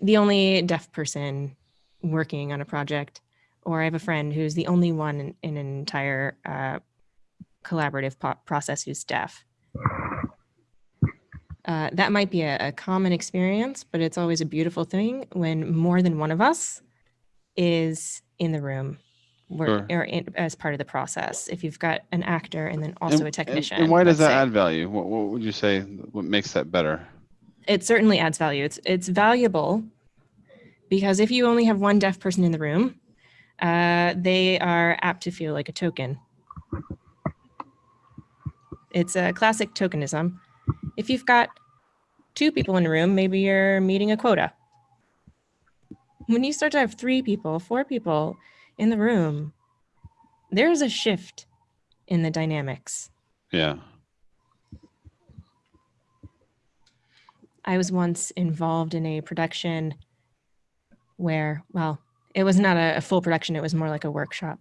the only deaf person working on a project, or I have a friend who's the only one in, in an entire uh, collaborative process who's deaf. Uh, that might be a, a common experience, but it's always a beautiful thing when more than one of us is in the room work, or in, as part of the process. If you've got an actor and then also And- a technician. And why does that say. add value? What, what would you say, what makes that better? it certainly adds value. It's it's valuable because if you only have one deaf person in the room, uh, they are apt to feel like a token. It's a classic tokenism. If you've got two people in a room, maybe you're meeting a quota. When you start to have three people, four people in the room, there's a shift in the dynamics. Yeah. I was once involved in a production where, well, it was not a, a full production, it was more like a workshop.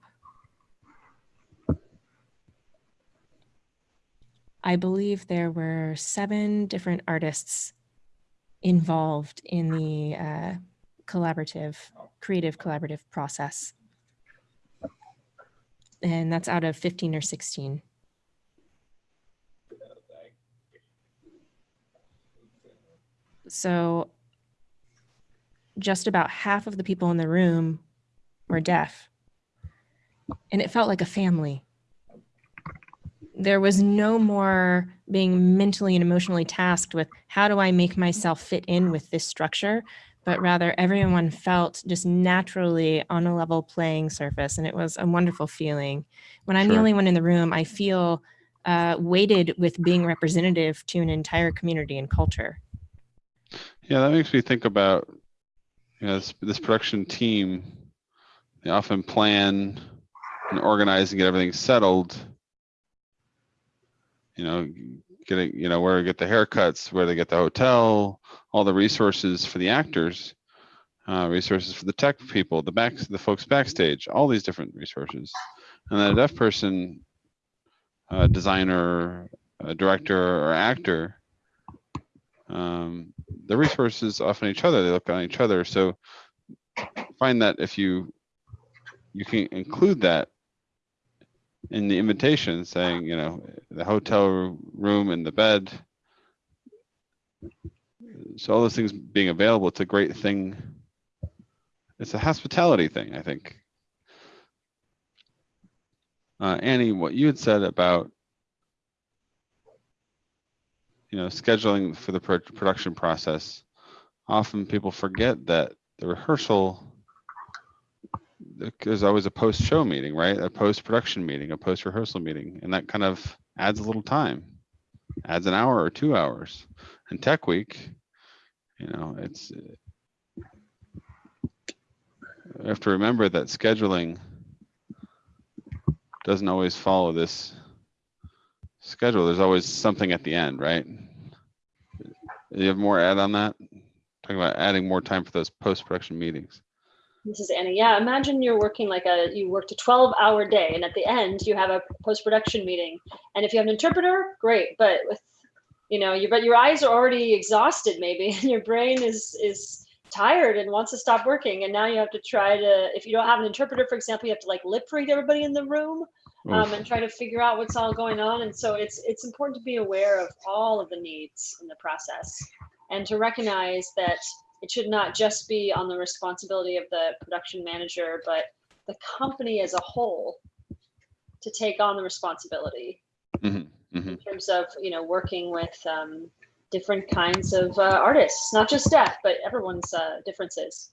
I believe there were seven different artists involved in the uh, collaborative, creative collaborative process. And that's out of 15 or 16. So just about half of the people in the room were deaf. And it felt like a family. There was no more being mentally and emotionally tasked with how do I make myself fit in with this structure, but rather everyone felt just naturally on a level playing surface. And it was a wonderful feeling. When I'm the only one in the room, I feel uh, weighted with being representative to an entire community and culture. Yeah, that makes me think about you know this, this production team. They often plan and organize and get everything settled. You know, getting you know where to get the haircuts, where they get the hotel, all the resources for the actors, uh, resources for the tech people, the back the folks backstage, all these different resources, and then a deaf person, uh, designer, director, or actor um, the resources often each other they look on each other. So find that if you you can include that in the invitation saying you know the hotel room and the bed. So all those things being available it's a great thing. It's a hospitality thing i think. Uh, annie what you had said about you know scheduling for the pro- production process often people forget that the rehearsal there's always a post show meeting right? A post production meeting a post rehearsal meeting and that kind of adds a little time adds an hour or two hours. And tech week you know it's you have to remember that scheduling doesn't always follow this schedule. There's always something at the end right you have more add on that talking about adding more time for those post-production meetings This is Annie. Yeah, imagine you're working like a you worked a 12 hour day and at the end you have a post production meeting. And if you have an interpreter, great. But with you know, you but your eyes are already exhausted maybe [LAUGHS] and your brain is is tired and wants to stop working. And now you have to try to if you don't have an interpreter, for example, you have to like lip read everybody in the room um, and try to figure out what's all going on. And so it's it's important to be aware of all of the needs in the process. and to recognize that it should not just be on the responsibility of the production manager, but the company as a whole to take on the responsibility Mhm, mhm. in terms of you know working with um, different kinds of uh, artists, not just deaf, but everyone's uh, differences.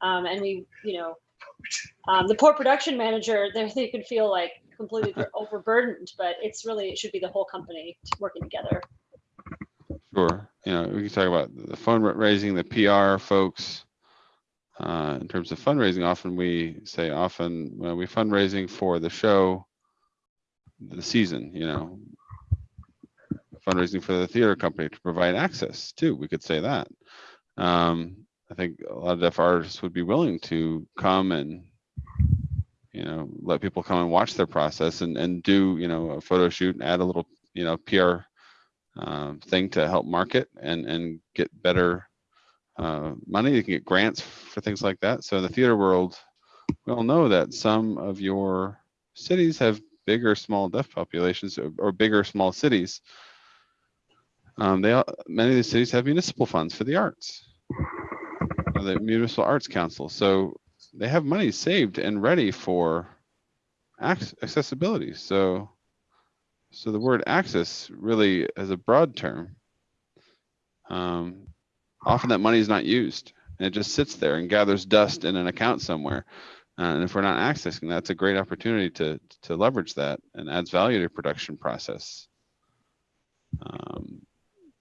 Um, and we, you know, um, the poor production manager, [LAUGHS] they, they could feel like completely overburdened, but it's really it should be the whole company working together. Sure. You know, we can talk about the fundraising, the PR folks. Uh, in terms of fundraising, often we say often when we fundraising for the show, the season, you know, fundraising for the theater company to provide access too. We could say that. Um, I think a lot of deaf artists would be willing to come and, you know, let people come and watch their process and, and do, you know, a photo shoot and add a little, you know, PR um, thing to help market and, and get better uh, money. You can get grants for things like that. So in the theater world, we all know that some of your cities have bigger small deaf populations or, or big or small cities. Um, they many of these cities have municipal funds for the arts, the municipal arts council. So they have money saved and ready for accessibility. So, so the word access really is a broad term. Um, often that money is not used and it just sits there and gathers dust in an account somewhere. Uh, and if we're not accessing, that's a great opportunity to to leverage that and adds value to production process. Um,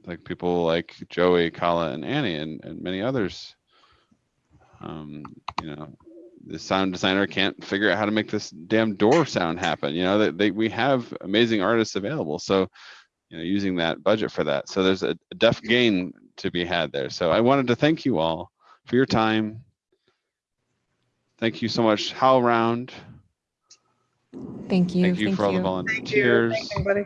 like people like Joey, Kala, and Annie, and, and many others. Um, you know, the sound designer can't figure out how to make this damn door sound happen. You know, that they, we have amazing artists available. So, you know, using that budget for that. So there's a, a deaf gain to be had there. So I wanted to thank you all for your time. Thank you so much, HowlRound. Thank you. Thank you for all the volunteers. Thank you. volunteers. Thanks, everybody.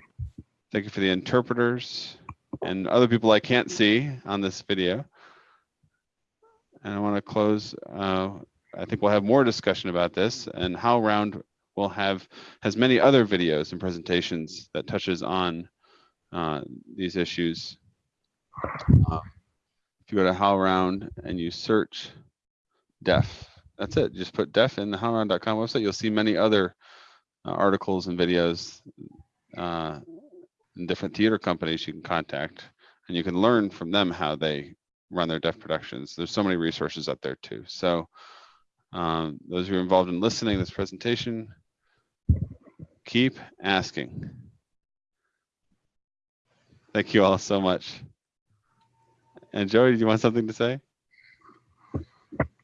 Thank you for the interpreters and other people I can't see on this video. And I want to close, uh, I think we'll have more discussion about this and HowlRound will have, has many other videos and presentations that touches on uh, these issues. Uh, If you go to HowlRound and you search deaf, that's it. Just put deaf in the howlround.com website. You'll see many other uh, articles and videos uh, and different theater companies you can contact and you can learn from them how they run their deaf productions. There's so many resources out there too. So um, those who are involved in listening to this presentation, keep asking. Thank you all so much. And Joey, do you want something to say?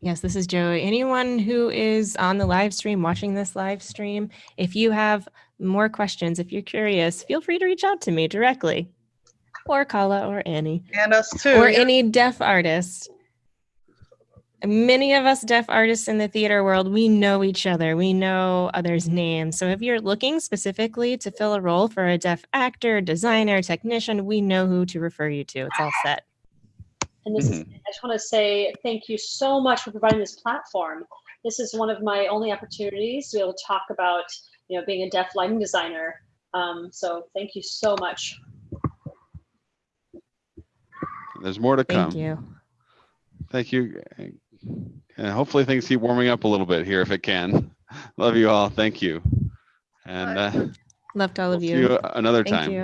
Yes, this is Joey. Anyone who is on the live stream, watching this live stream, if you have more questions, if you're curious, feel free to reach out to me directly or Kala or Annie And us too. or yeah. any deaf artist. Many of us deaf artists in the theater world, we know each other. We know others' names. So if you're looking specifically to fill a role for a deaf actor, designer, technician, we know who to refer you to. It's all set. And this is, I just want to say thank you so much for providing this platform. This is one of my only opportunities to be able to talk about, you know, being a deaf lighting designer. Um, so thank you so much. There's more to come. Thank you. Thank you. And hopefully things keep warming up a little bit here if it can. Love you all. Thank you. And uh, Loved all we'll of see you. you another Thank time. you.